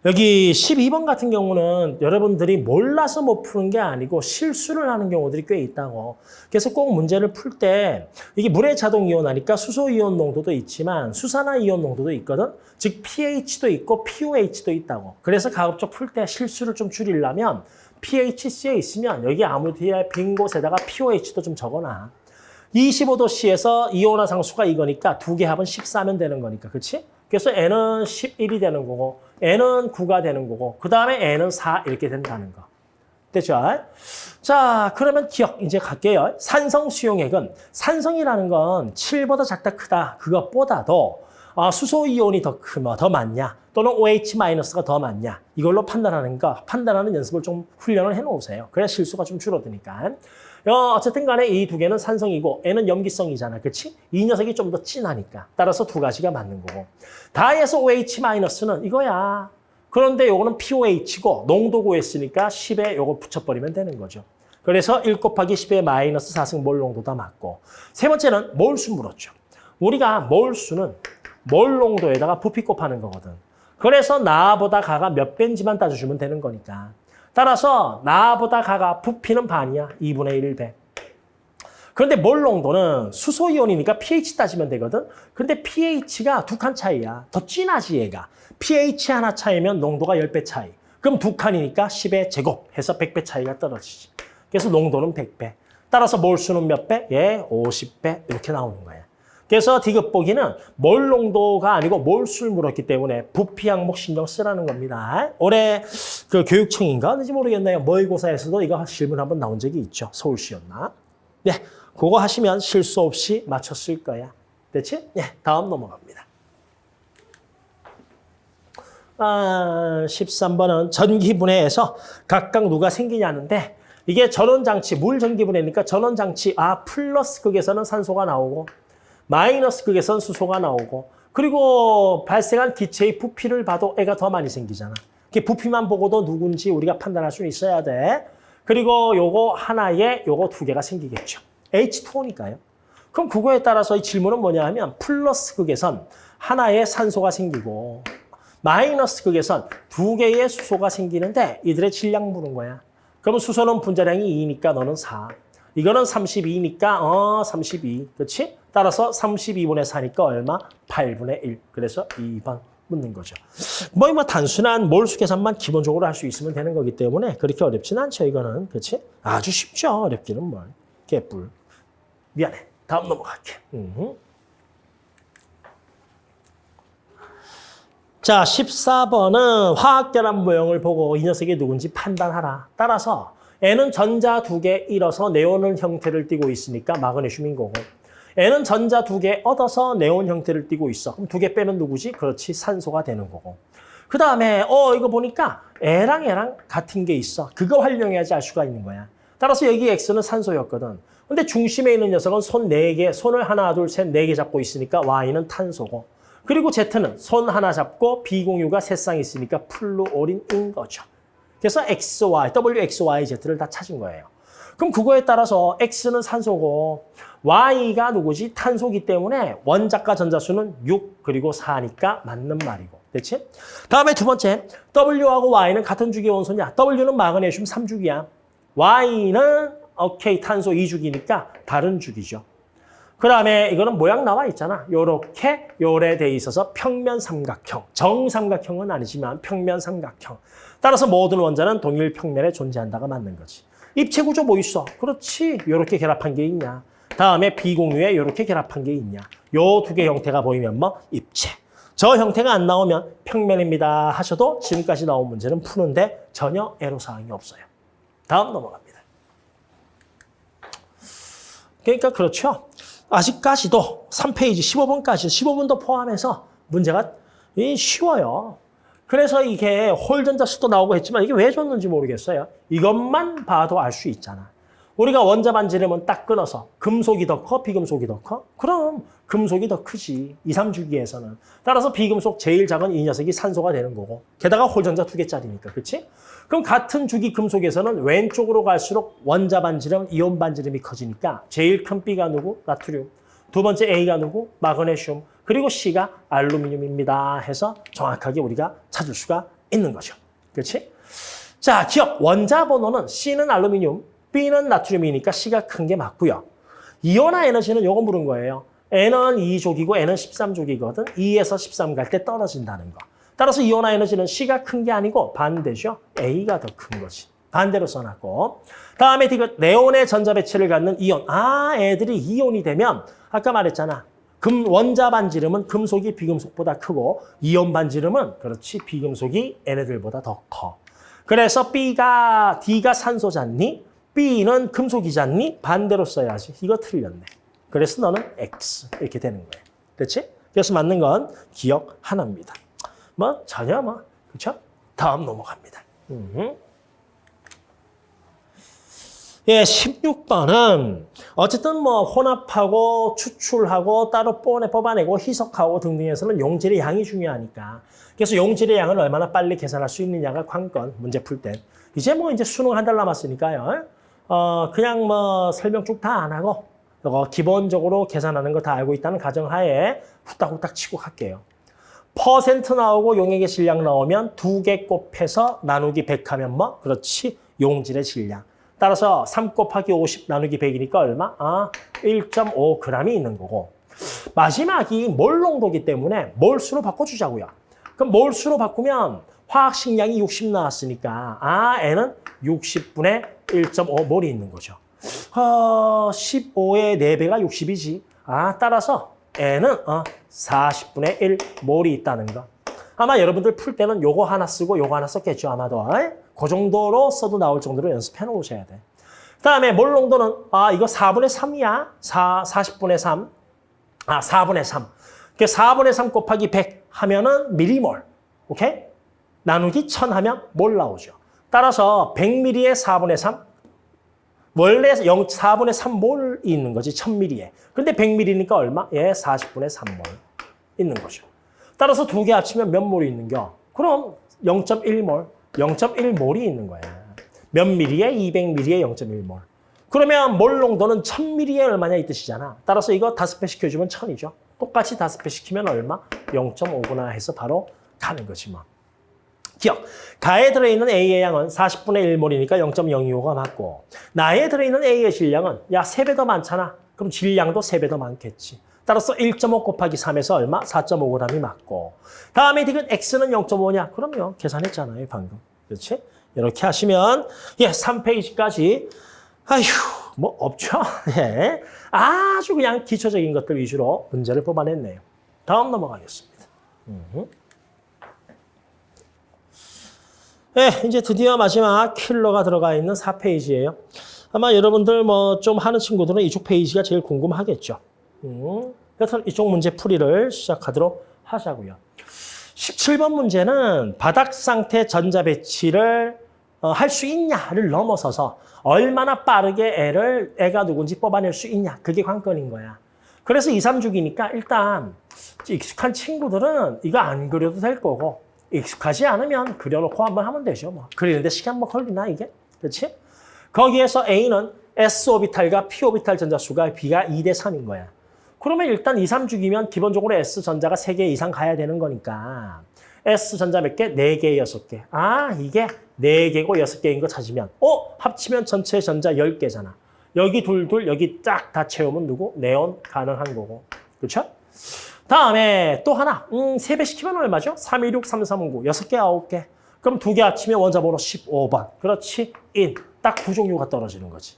여기 12번 같은 경우는 여러분들이 몰라서 못 푸는 게 아니고 실수를 하는 경우들이 꽤 있다고. 그래서 꼭 문제를 풀 때 이게 물의 자동 이온화니까 수소 이온 농도도 있지만 수산화 이온 농도도 있거든. 즉 pH도 있고 pOH도 있다고. 그래서 가급적 풀 때 실수를 좀 줄이려면 pHC에 있으면 여기 아무 뒤에 빈 곳에다가 pOH도 좀 적어놔. 25도 C에서 이온화 상수가 이거니까 두 개 합은 14면 되는 거니까. 그렇지? 그래서 얘는 11이 되는 거고 얘는 9가 되는 거고 그 다음에 얘는 4 이렇게 된다는 거. 됐죠? 자, 그러면 기억 이제 갈게요. 산성 수용액은 산성이라는 건 7보다 작다 크다 그것보다도 아, 수소 이온이 더 크면 더 많냐 또는 OH-가 더 많냐 이걸로 판단하는 거 판단하는 연습을 좀 훈련을 해놓으세요. 그래야 실수가 좀 줄어드니까. 어, 어쨌든 간에 이 두 개는 산성이고 N은 염기성이잖아. 그렇지? 이 녀석이 좀 더 진하니까. 따라서 두 가지가 맞는 거고. 다에서 OH-는 이거야. 그런데 요거는 POH고 농도 구했으니까 10에 요거 붙여버리면 되는 거죠. 그래서 1 곱하기 10의 마이너스 4승 몰 농도다 맞고. 세 번째는 몰수 물었죠. 우리가 몰수는 몰 농도에다가 부피 곱하는 거거든. 그래서 나보다 가가 몇 배인지만 따져주면 되는 거니까. 따라서 나보다 가가 부피는 반이야. 2분의 1 배. 그런데 몰 농도는 수소이온이니까 pH 따지면 되거든. 근데 pH가 두 칸 차이야. 더 진하지 얘가. pH 하나 차이면 농도가 10배 차이. 그럼 두 칸이니까 10의 제곱 해서 100배 차이가 떨어지지. 그래서 농도는 100배. 따라서 몰수는 몇 배? 예, 50배 이렇게 나오는 거야. 그래서 디귿 보기는 몰 농도가 아니고 몰수를 물었기 때문에 부피 항목 신경 쓰라는 겁니다. 올해 그 교육청인가 어딘지 모르겠네요. 모의고사에서도 이거 질문 한번 나온 적이 있죠. 서울시였나? 네, 그거 하시면 실수 없이 맞췄을 거야. 됐지? 네, 다음 넘어갑니다. 아, 13번은 전기분해에서 각각 누가 생기냐는데 이게 전원장치, 물 전기분해니까 전원장치, 아, 플러스 극에서는 산소가 나오고 마이너스 극에서는 수소가 나오고 그리고 발생한 기체의 부피를 봐도 애가 더 많이 생기잖아. 그 부피만 보고도 누군지 우리가 판단할 수는 있어야 돼. 그리고 요거 하나에 요거 두 개가 생기겠죠. H2O니까요. 그럼 그거에 따라서 이 질문은 뭐냐 하면 플러스 극에선 하나의 산소가 생기고 마이너스 극에선 두 개의 수소가 생기는데 이들의 질량 묻는 거야. 그러면 수소는 분자량이 2니까 너는 4. 이거는 32니까 어 32. 그렇지? 따라서 32분의 4니까 얼마? 8분의 1. 그래서 2번 묻는 거죠. 뭐, 뭐 단순한 몰수 계산만 기본적으로 할 수 있으면 되는 거기 때문에 그렇게 어렵진 않죠. 이거는. 그렇지? 아주 쉽죠. 어렵기는 뭘. 개뿔. 미안해. 다음 넘어갈게. 음. 자, 14번은 화학결합 모형을 보고 이 녀석이 누군지 판단하라. 따라서 N은 전자 두 개 잃어서 네온을 형태를 띠고 있으니까 마그네슘인 거고 N은 전자 두 개 얻어서 네온 형태를 띠고 있어. 그럼 두 개 빼면 누구지? 그렇지, 산소가 되는 거고. 그 다음에 어 이거 보니까 A랑 A랑 같은 게 있어. 그거 활용해야지 알 수가 있는 거야. 따라서 여기 X는 산소였거든. 근데 중심에 있는 녀석은 손 네개 손을 하나, 둘, 셋, 네 개 잡고 있으니까 Y는 탄소고. 그리고 Z는 손 하나 잡고 비공유가 세 쌍 있으니까 플루오린인 거죠. 그래서 XY, WXY, Z를 다 찾은 거예요. 그럼 그거에 따라서 X는 산소고 Y가 누구지? 탄소기 때문에 원자과 전자수는 6 그리고 4니까 맞는 말이고. 됐지? 다음에 두 번째, W하고 Y는 같은 주기 원소냐? W는 마그네슘 3주기야. Y는 오케이 탄소 2주기니까 다른 주기죠. 그 다음에 이거는 모양 나와 있잖아. 요렇게 요래 돼 있어서 평면 삼각형. 정삼각형은 아니지만 평면 삼각형. 따라서 모든 원자는 동일 평면에 존재한다가 맞는 거지. 입체 구조 뭐 있어? 그렇지. 요렇게 결합한 게 있냐. 다음에 비공유에 요렇게 결합한 게 있냐. 요 두 개 형태가 보이면 뭐? 입체. 저 형태가 안 나오면 평면입니다 하셔도 지금까지 나온 문제는 푸는데 전혀 애로사항이 없어요. 다음 넘어갑니다. 그러니까 그렇죠. 아직까지도 3페이지 15번까지 15분도 포함해서 문제가 쉬워요. 그래서 이게 홀전자 수도 나오고 했지만 이게 왜 줬는지 모르겠어요. 이것만 봐도 알 수 있잖아. 우리가 원자 반지름은 딱 끊어서 금속이 더 커, 비금속이 더 커? 그럼 금속이 더 크지. 2, 3주기에서는. 따라서 비금속 제일 작은 이 녀석이 산소가 되는 거고. 게다가 홀전자 두 개짜리니까. 그렇지? 그럼 같은 주기 금속에서는 왼쪽으로 갈수록 원자 반지름, 이온 반지름이 커지니까 제일 큰 B가 누구? 나트륨. 두 번째 A가 누구? 마그네슘. 그리고 C가 알루미늄입니다. 해서 정확하게 우리가 찾을 수가 있는 거죠. 그렇지? 자, 기역. 원자 번호는 C는 알루미늄, B는 나트륨이니까 C가 큰 게 맞고요. 이온화 에너지는 요거 물은 거예요. 얘는 2족이고 얘는 13족이거든. 2에서 13 갈 때 떨어진다는 거. 따라서 이온화 에너지는 C가 큰 게 아니고 반대죠. A가 더 큰 거지. 반대로 써놨고. 다음에 디귿 네온의 전자 배치를 갖는 이온. 아, 애들이 이온이 되면 아까 말했잖아. 금 원자 반지름은 금속이 비금속보다 크고 이온 반지름은 그렇지 비금속이 얘네들보다 더 커. 그래서 B가 D가 산소잖니? B는 금속이잖니? 반대로 써야지. 이거 틀렸네. 그래서 너는 X 이렇게 되는 거예요. 그렇지? 그래서 맞는 건 기억 하나입니다. 뭐 전혀 뭐 그렇죠? 다음 넘어갑니다. 음. 예, 16번은 어쨌든 뭐 혼합하고 추출하고 따로 뽀내 뽑아내고 희석하고 등등에서는 용질의 양이 중요하니까 그래서 용질의 양을 얼마나 빨리 계산할 수 있느냐가 관건 문제 풀 때. 이제 뭐 이제 수능 한 달 남았으니까요. 어 그냥 뭐 설명 쭉 다 안 하고 이거 기본적으로 계산하는 거 다 알고 있다는 가정하에 후딱후딱 치고 갈게요. 퍼센트 나오고 용액의 질량 나오면 두 개 곱해서 나누기 100 하면 뭐? 그렇지. 용질의 질량. 따라서 3 곱하기 50 나누기 100이니까 얼마? 아, 1.5g이 있는 거고. 마지막이 몰 농도기 때문에 몰수로 바꿔주자고요. 그럼 몰수로 바꾸면 화학 식량이 60 나왔으니까 아, N은 60분의 1.5몰이 있는 거죠. 어, 15의 4배가 60이지. 아, 따라서 N은 어, 40분의 1 몰이 있다는 거. 아마 여러분들 풀 때는 요거 하나 쓰고 요거 하나 썼겠죠, 아마도. 에? 그 정도로 써도 나올 정도로 연습해 놓으셔야 돼. 그 다음에 몰 농도는, 아, 이거 4분의 3이야. 4, 40분의 3. 아, 4분의 3. 그 4분의 3 곱하기 100 하면은 미리몰. 오케이? 나누기 1000 하면 몰 나오죠. 따라서 100ml에 4분의 3. 원래 0, 4분의 3몰이 있는 거지, 1000ml에. 근데 100ml니까 얼마? 예, 40분의 3몰 있는 거죠. 따라서 두 개 합치면 몇 몰이 있는겨? 그럼 0.1몰, 0.1몰이 있는 거야. 몇 밀리에 200ml에 0.1몰. 그러면 몰 농도는 1000ml에 얼마냐 이 뜻이잖아. 따라서 이거 다섯 배 시켜주면 1000이죠. 똑같이 다섯 배 시키면 얼마? 0.5구나 해서 바로 가는 거지 뭐. 기억. 가에 들어있는 A의 양은 40분의 1몰이니까 0.025가 맞고 나에 들어있는 A의 질량은 야 3배 더 많잖아. 그럼 질량도 3배 더 많겠지. 따라서 1.5 곱하기 3에서 얼마? 4.5g이 맞고 다음에 디귿 X는 0.5냐? 그럼요. 계산했잖아요. 방금. 그렇지? 이렇게 하시면 예 3페이지까지 아휴 뭐 없죠? 예. 아주 그냥 기초적인 것들 위주로 문제를 뽑아냈네요. 다음 넘어가겠습니다. 음. 네, 이제 드디어 마지막 킬러가 들어가 있는 4페이지예요. 아마 여러분들 뭐 좀 하는 친구들은 이쪽 페이지가 제일 궁금하겠죠. 음, 그래서 이쪽 문제 풀이를 시작하도록 하자고요. 17번 문제는 바닥 상태 전자 배치를 어, 할 수 있냐를 넘어서서 얼마나 빠르게 애를 애가 누군지 뽑아낼 수 있냐 그게 관건인 거야. 그래서 2, 3주기니까 일단 익숙한 친구들은 이거 안 그려도 될 거고 익숙하지 않으면 그려놓고 한번 하면 되죠. 뭐. 그리는데 시간 뭐 걸리나 이게? 그렇지? 거기에서 A는 S오비탈과 P오비탈 전자수가 B가 2대 3인 거야. 그러면 일단 2, 3주기면 기본적으로 S전자가 3개 이상 가야 되는 거니까 S전자 몇 개? 4개, 6개. 아, 이게 4개고 6개인 거 찾으면 어? 합치면 전체 전자 10개잖아. 여기 둘, 둘, 여기 쫙 다 채우면 누구? 네온 가능한 거고. 그렇죠? 다음에 또 하나, 음, 3배 시키면 얼마죠? 3, 2, 6, 3, 3, 5, 6개, 9개. 그럼 두 개 합치면 원자 번호 15번. 그렇지? 인. 딱 두 종류가 떨어지는 거지.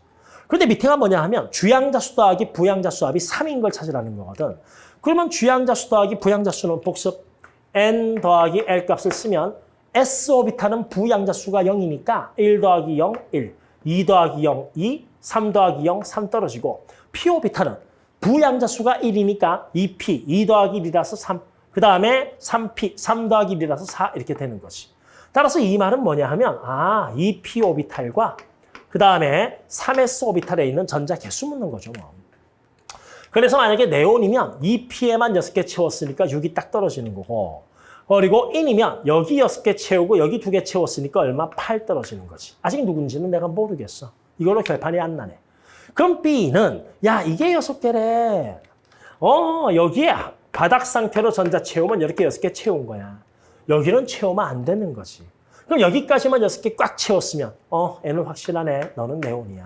근데 밑에가 뭐냐 하면 주양자 수 더하기 부양자 수 합이 3인 걸 찾으라는 거거든. 그러면 주양자 수 더하기 부양자 수는 복습 n 더하기 l 값을 쓰면 s 오비타는 부양자 수가 0이니까 1 더하기 0, 1, 2 더하기 0, 2, 3 더하기 0, 3 떨어지고 p 오비타는 부양자 수가 1이니까 2p, 2 더하기 1이라서 3, 그 다음에 3p, 3 더하기 1이라서 4 이렇게 되는 거지. 따라서 이 말은 뭐냐 하면 아, 2p 오비탈과 그 다음에 3s 오비탈에 있는 전자 개수 묻는 거죠. 뭐. 그래서 만약에 네온이면 2p에만 6개 채웠으니까 6이 딱 떨어지는 거고 그리고 인이면 여기 6개 채우고 여기 2개 채웠으니까 얼마? 8 떨어지는 거지. 아직 누군지는 내가 모르겠어. 이걸로 결판이 안 나네. 그럼 B는 야 이게 6개래. 어 여기에 바닥 상태로 전자 채우면 이렇게 6개 채운 거야. 여기는 채우면 안 되는 거지. 그럼 여기까지만 6개 꽉 채웠으면 어 N은 확실하네. 너는 네온이야.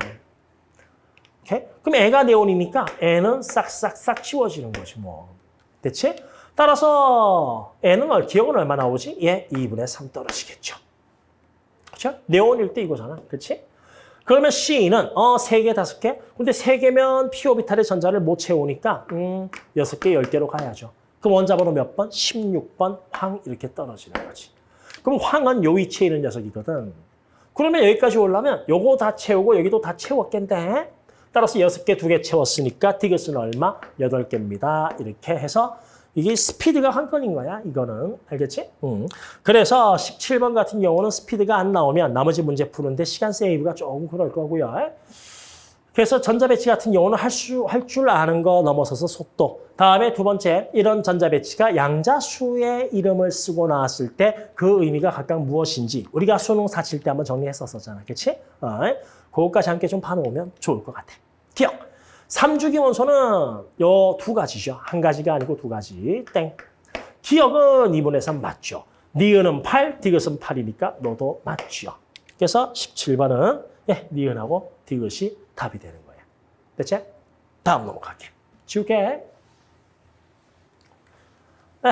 오케이? 그럼 애가 네온이니까 N은 싹싹싹 치워지는 거지 뭐. 됐지? 따라서 N은 기억은 얼마 나오지? 예, 2분의 3 떨어지겠죠. 그렇죠? 네온일 때 이거잖아. 그렇지? 그러면 C는 어, 3개, 5개? 근데 3개면 p 오비탈의 전자를 못 채우니까 음, 6개, 10개로 가야죠. 그럼 원자번호 몇 번? 16번 황 이렇게 떨어지는 거지. 그럼 황은 요 위치에 있는 녀석이거든. 그러면 여기까지 오려면 요거 다 채우고 여기도 다 채웠겠네. 따라서 6개, 2개 채웠으니까 디귿은 얼마? 8개입니다. 이렇게 해서 이게 스피드가 한 건인 거야, 이거는. 알겠지? 응. 그래서 17번 같은 경우는 스피드가 안 나오면 나머지 문제 푸는데 시간 세이브가 조금 그럴 거고요. 그래서 전자배치 같은 경우는 할 수, 할줄 아는 거 넘어서서 속도. 다음에 두 번째, 이런 전자배치가 양자수의 이름을 쓰고 나왔을 때 그 의미가 각각 무엇인지 우리가 수능 사칠 때 한번 정리했었잖아. 그치? 어, 그것까지 함께 좀 봐놓으면 좋을 것 같아. 기억! 3주기 원소는 요 두 가지죠. 한 가지가 아니고 두 가지. 땡. 기억은 2분의 3 맞죠. 니은은 8, 디귿은 8이니까 너도 맞죠. 그래서 17번은 예, 니은하고 디귿이 답이 되는 거예요. 됐지? 다음 넘어갈게. 지울게. 에,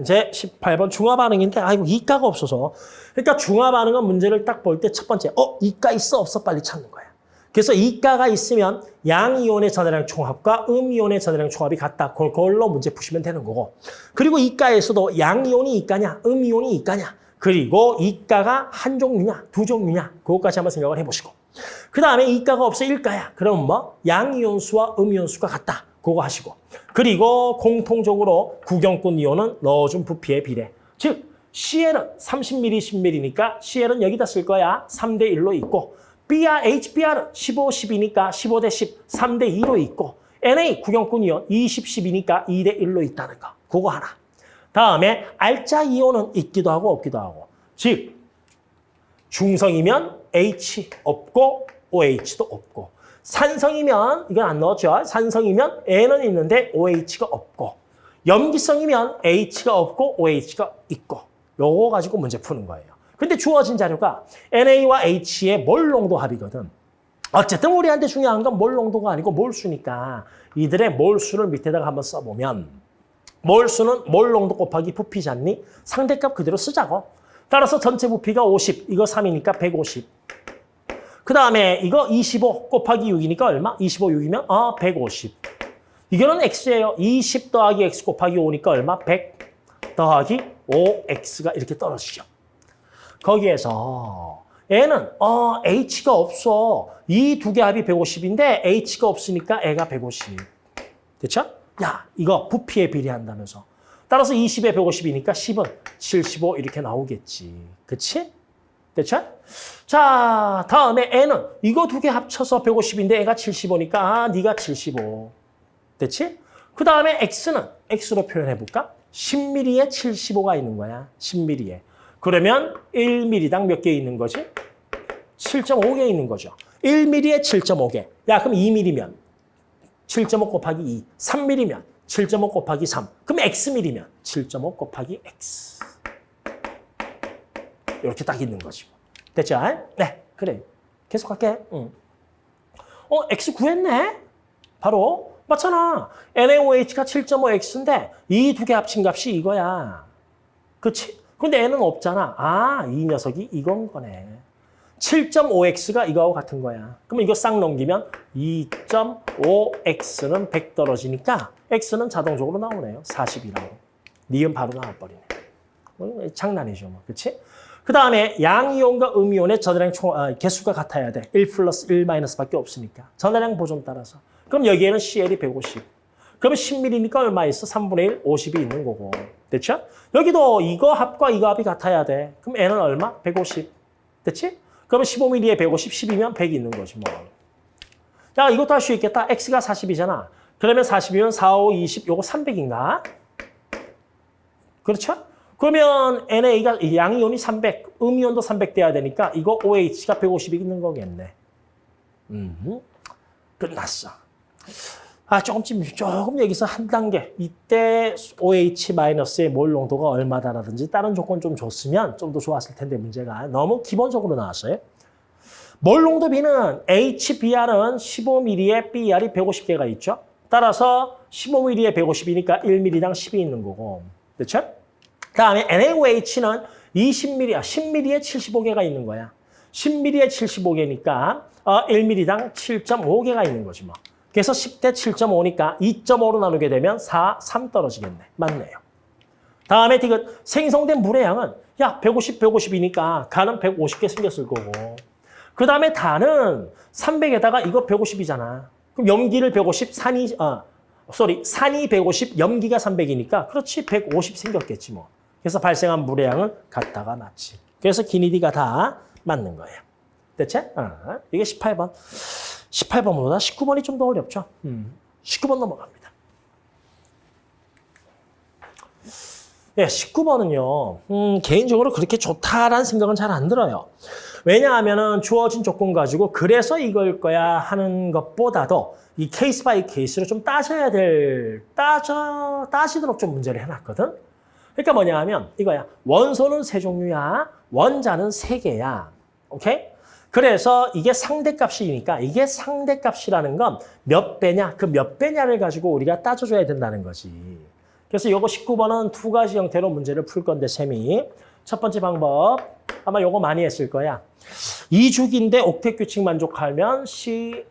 이제 18번 중화 반응인데 아이고 이가가 없어서 그러니까 중화 반응은 문제를 딱 볼 때 첫 번째 어 이가 있어 없어 빨리 찾는 거야. 그래서 이가가 있으면 양이온의 전해량 총합과 음이온의 전해량 총합이 같다. 그걸로 문제 푸시면 되는 거고. 그리고 이가에서도 양이온이 이가냐, 음이온이 이가냐, 그리고 이가가 한 종류냐, 두 종류냐, 그것까지 한번 생각을 해보시고. 그 다음에 이가가 없어 일가야. 그럼 뭐 양이온수와 음이온수가 같다. 그거 하시고. 그리고 공통적으로 구경꾼 이온은 넣어준 부피의 비례. 즉 CL은 30ml, 10ml니까 CL은 여기다 쓸 거야. 3대 1로 있고 BR, HBR은 15, 10이니까 15대 10, 3대 2로 있고 NA, 구경꾼 이온 20, 10이니까 2대 1로 있다는 거. 그거 하나. 다음에 알짜 이온은 있기도 하고 없기도 하고. 즉 중성이면 H 없고 OH도 없고 산성이면 이건 안 넣었죠. 산성이면 N은 있는데 OH가 없고 염기성이면 H가 없고 OH가 있고 요거 가지고 문제 푸는 거예요. 근데 주어진 자료가 NA와 H의 몰 농도 합이거든. 어쨌든 우리한테 중요한 건 몰 농도가 아니고 몰수니까 이들의 몰수를 밑에다가 한번 써보면 몰수는 몰 농도 곱하기 부피 잖니? 상대값 그대로 쓰자고. 따라서 전체 부피가 50, 이거 3이니까 150. 그 다음에 이거 25 곱하기 6이니까 얼마? 25, 6이면 어, 150. 이거는 X예요. 20 더하기 X 곱하기 5니까 얼마? 100 더하기 5X가 이렇게 떨어지죠. 거기에서 얘는 어, H가 없어. 이 두 개 합이 150인데 H가 없으니까 애가 150. 됐죠? 야, 이거 부피에 비례한다면서. 따라서 20에 150이니까 10은 75 이렇게 나오겠지. 그치? 됐죠? 자, 다음에 N은 이거 두 개 합쳐서 150인데 애가 75니까 아, 네가 75. 됐지? 그 다음에 X는 X로 표현해볼까? 10mm에 75가 있는 거야. 10mm에. 그러면 1mm당 몇 개 있는 거지? 7.5개 있는 거죠. 1mm에 7.5개. 야, 그럼 2mm면 7.5 곱하기 2. 3mm면 7.5 곱하기 3. 그럼 xmm면 7.5 곱하기 x. 이렇게 딱 있는 거지. 됐죠? 네, 그래. 계속 할게. 응. 어, x 구했네? 바로 맞잖아. NaOH가 7.5x인데 이 두 개 합친 값이 이거야. 그치? 근데 n은 없잖아. 아, 이 녀석이 이건 거네. 7.5x가 이거하고 같은 거야. 그럼 이거 싹 넘기면 2.5x는 100 떨어지니까 x는 자동적으로 나오네요. 40이라고. 니은 바로 나와버리네. 뭐, 장난이죠. 뭐. 그치? 그 다음에 양이온과 음이온의 전해량 총, 아, 개수가 같아야 돼. 1 플러스 1 마이너스밖에 없으니까. 전해량 보존 따라서. 그럼 여기에는 CL이 150. 그러면 10mm니까 얼마 있어? 3분의 1, 50이 있는 거고. 됐죠? 여기도 이거 합과 이거 합이 같아야 돼. 그럼 N은 얼마? 150. 됐지? 그러면 15mm에 150, 10이면 100이 있는 거지 뭐. 야, 이것도 할 수 있겠다. X가 40이잖아. 그러면 40이면 4, 5, 20, 요거 300인가? 그렇죠? 그러면 NA가 양이온이 300, 음이온도 300 돼야 되니까 이거 OH가 150이 있는 거겠네. 음, 끝났어. 아, 조금쯤, 조금 여기서 한 단계. 이때 OH-의 몰 농도가 얼마다라든지 다른 조건 좀 줬으면 좀 더 좋았을 텐데 문제가 너무 기본적으로 나왔어요. 몰 농도 B는 HBR은 15mm에 BR이 150개가 있죠. 따라서 15mm에 150이니까 1mm당 10이 있는 거고. 그렇죠? 다음에 NaOH는 20mm, 아, 10mm에 75개가 있는 거야. 10mm에 75개니까 어, 1mm당 7.5개가 있는 거지 뭐. 그래서 10대 7.5니까 2.5로 나누게 되면 4, 3 떨어지겠네. 맞네요. 다음에 디귿 생성된 물의 양은 야 150, 150이니까 간은 150개 생겼을 거고 그 다음에 단은 300에다가 이거 150이잖아. 그럼 염기를 150, 산이 아 쏘리 산이 150, 염기가 300이니까 그렇지 150 생겼겠지 뭐. 그래서 발생한 물의 양은 같다가 맞지. 그래서 기니디가 다 맞는 거예요. 됐지? 어, 이게 18번. 18번보다 19번이 좀 더 어렵죠. 음. 19번 넘어갑니다. 예, 19번은요. 음, 개인적으로 그렇게 좋다라는 생각은 잘 안 들어요. 왜냐하면 주어진 조건 가지고 그래서 이걸 거야 하는 것보다도 이 case by case로 좀 따져야 될, 따져, 따지도록 좀 문제를 해놨거든. 그러니까 뭐냐 하면 이거야. 원소는 세 종류야. 원자는 세 개야. 오케이? 그래서 이게 상대값이니까 이게 상대값이라는 건 몇 배냐? 그 몇 배냐를 가지고 우리가 따져줘야 된다는 거지. 그래서 요거 19번은 두 가지 형태로 문제를 풀 건데 셈이. 첫 번째 방법 아마 요거 많이 했을 거야. 이주기인데 옥텟 규칙 만족하면 CNOF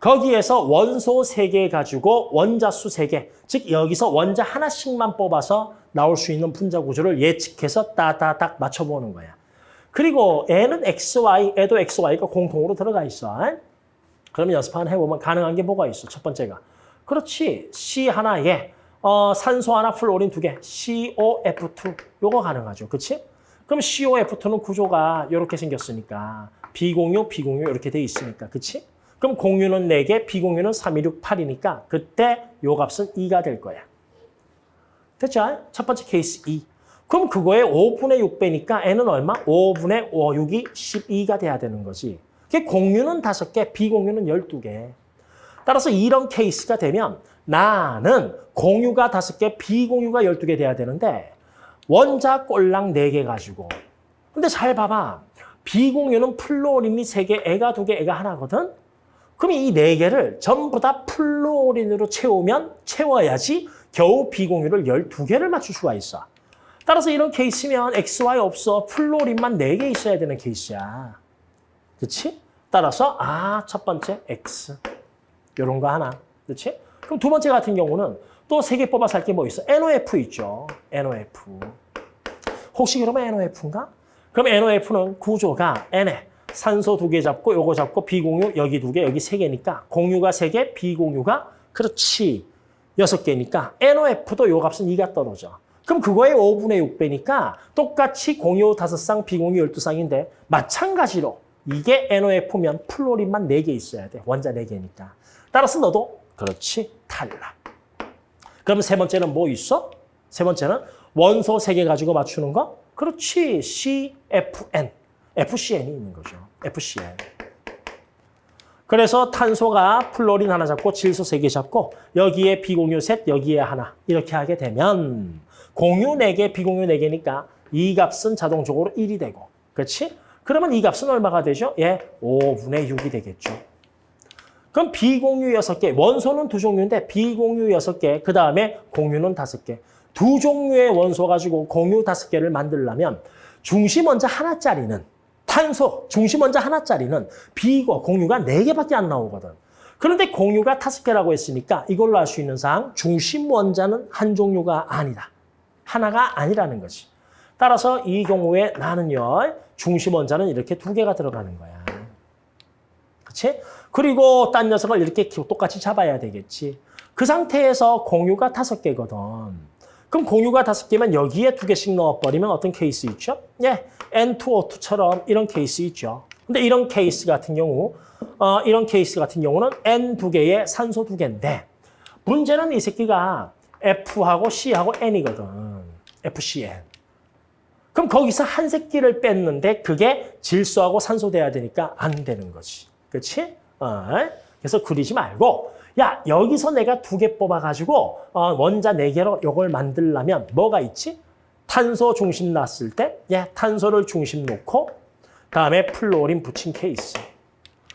거기에서 원소 세 개 가지고 원자 수 세 개, 즉 여기서 원자 하나씩만 뽑아서 나올 수 있는 분자 구조를 예측해서 따다닥 맞춰보는 거야. 그리고 N은 XY, 애도 XY가 공통으로 들어가 있어. 그러면 연습 한번 해보면 가능한 게 뭐가 있어? 첫 번째가. 그렇지. C 하나에 어, 산소 하나, 플로린 두 개, COF2. 요거 가능하죠. 그렇지? 그럼 COF2는 구조가 이렇게 생겼으니까 비공유, 비공유 이렇게 돼 있으니까. 그렇지? 그럼 공유는 4개, 비공유는 3, 2, 6, 8이니까 그때 요 값은 2가 될 거야. 됐죠? 첫 번째 케이스 2. 그럼 그거의 5분의 6배니까 n은 얼마? 5분의 5, 6이 12가 돼야 되는 거지. 그게 공유는 5개, 비공유는 12개. 따라서 이런 케이스가 되면 나는 공유가 5개, 비공유가 12개 돼야 되는데 원자 꼴랑 4개 가지고. 근데 잘 봐봐. 비공유는 플로린이 3개, 애가 2개, 애가 하나거든? 그럼 이 4개를 전부 다 플로린으로 채우면 채워야지 겨우 비공유를 12개를 맞출 수가 있어. 따라서 이런 케이스면 XY 없어. 플로린만 4개 있어야 되는 케이스야. 그렇지? 따라서 아, 첫 번째 X. 이런 거 하나. 그렇지? 그럼 두 번째 같은 경우는 또 세 개 뽑아서 할 게 뭐 있어? NOF 있죠. NOF. 혹시 그러면 NOF인가? 그럼 NOF는 구조가 N에 산소 두 개 잡고 요거 잡고 비공유 여기 두 개, 여기 세 개니까 공유가 세 개, 비공유가 그렇지. 여섯 개니까 NOF도 요 값은 2가 떨어져. 그럼 그거의 5분의 6배니까 똑같이 공유 5쌍, 비공유 12쌍인데 마찬가지로 이게 NOF면 플로린만 4개 있어야 돼. 원자 4개니까. 따라서 너도 그렇지 탈락. 그럼 세 번째는 뭐 있어? 세 번째는 원소 3개 가지고 맞추는 거? 그렇지 CFN. FCN이 있는 거죠. FCN. 그래서 탄소가 플로린 하나 잡고 질소 세 개 잡고 여기에 비공유 셋, 여기에 하나 이렇게 하게 되면 공유 네 개, 비공유 네 개니까 이 값은 자동적으로 1이 되고 그렇지? 그러면 이 값은 얼마가 되죠? 예, 5분의 6이 되겠죠. 그럼 비공유 6개, 원소는 두 종류인데 비공유 6개, 그 다음에 공유는 5개. 두 종류의 원소 가지고 공유 5개를 만들려면 중심 원자 하나짜리는 탄소, 중심 원자 하나짜리는 비고 공유가 4개밖에 안 나오거든. 그런데 공유가 5개라고 했으니까 이걸로 알 수 있는 사항 중심 원자는 한 종류가 아니다. 하나가 아니라는 거지. 따라서 이 경우에 나는요. 중심 원자는 이렇게 두 개가 들어가는 거야. 그렇지? 그리고 딴 녀석을 이렇게 똑같이 잡아야 되겠지. 그 상태에서 공유가 다섯 개거든. 그럼 공유가 다섯 개면 여기에 두 개씩 넣어버리면 어떤 케이스 있죠? 예, N2O2처럼 이런 케이스 있죠. 근데 이런 케이스 같은 경우, 어, 이런 케이스 같은 경우는 N 두 개에 산소 두 개인데 문제는 이 새끼가 F하고 C하고 N이거든. FCN. 그럼 거기서 한 새끼를 뺐는데 그게 질소하고 산소 돼야 되니까 안 되는 거지. 그렇지? 어, 그래서 그리지 말고 야 여기서 내가 두 개 뽑아가지고 어, 원자 네 개로 이걸 만들려면 뭐가 있지? 탄소 중심 놨을 때 예, 탄소를 중심 놓고 다음에 플로린 붙인 케이스.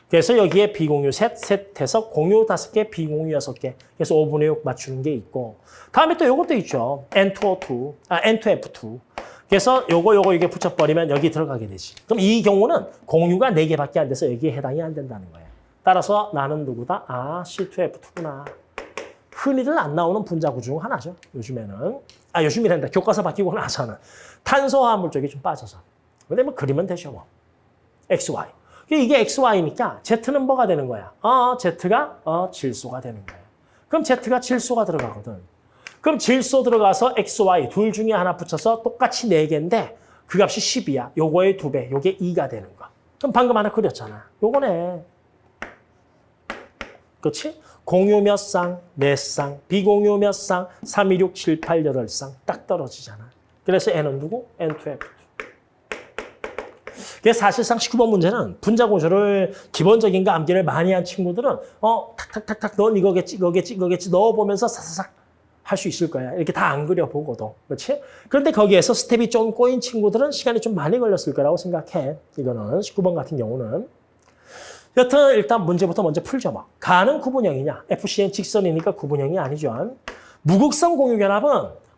그래서 여기에 비공유 셋, 셋 해서 공유 다섯 개, 비공유 여섯 개. 그래서 5분의 6 맞추는 게 있고. 다음에 또 이것도 있죠. N2O2, 아, N2F2. 그래서 요거 요거 이게 붙여버리면 여기 들어가게 되지. 그럼 이 경우는 공유가 네개밖에 안 돼서 여기에 해당이 안 된다는 거예요. 따라서 나는 누구다? 아, C2F2구나. 흔히들 안 나오는 분자구 중 하나죠. 요즘에는. 아, 요즘이란다. 교과서 바뀌고 나서는. 탄소화합물 쪽이 좀 빠져서. 근데 뭐 그리면 되죠, 뭐. XY. 이게 XY니까 Z는 뭐가 되는 거야? 어, Z가 어, 질소가 되는 거야. 그럼 Z가 질소가 들어가거든. 그럼 질소 들어가서 XY 둘 중에 하나 붙여서 똑같이 4개인데 그 값이 10이야. 요거의 2배, 요게 2가 되는 거. 그럼 방금 하나 그렸잖아. 요거네. 그렇지? 공유 몇 쌍, 몇 쌍, 비공유 몇 쌍, 3, 2, 6, 7, 8, 8쌍 딱 떨어지잖아. 그래서 N은 누구? N2F2. 그래서 사실상 19번 문제는 분자 구조를 기본적인 거 암기를 많이 한 친구들은 어 탁탁탁탁 넌 이거겠지 이거겠지 이거겠지 넣어보면서 사사삭 할 수 있을 거야. 이렇게 다 안 그려보고도. 그렇지? 그런데 거기에서 스텝이 좀 꼬인 친구들은 시간이 좀 많이 걸렸을 거라고 생각해. 이거는 19번 같은 경우는. 여튼 일단 문제부터 먼저 풀죠. 뭐. 가는 구분형이냐? FCN 직선이니까 구분형이 아니죠. 무극성 공유결합은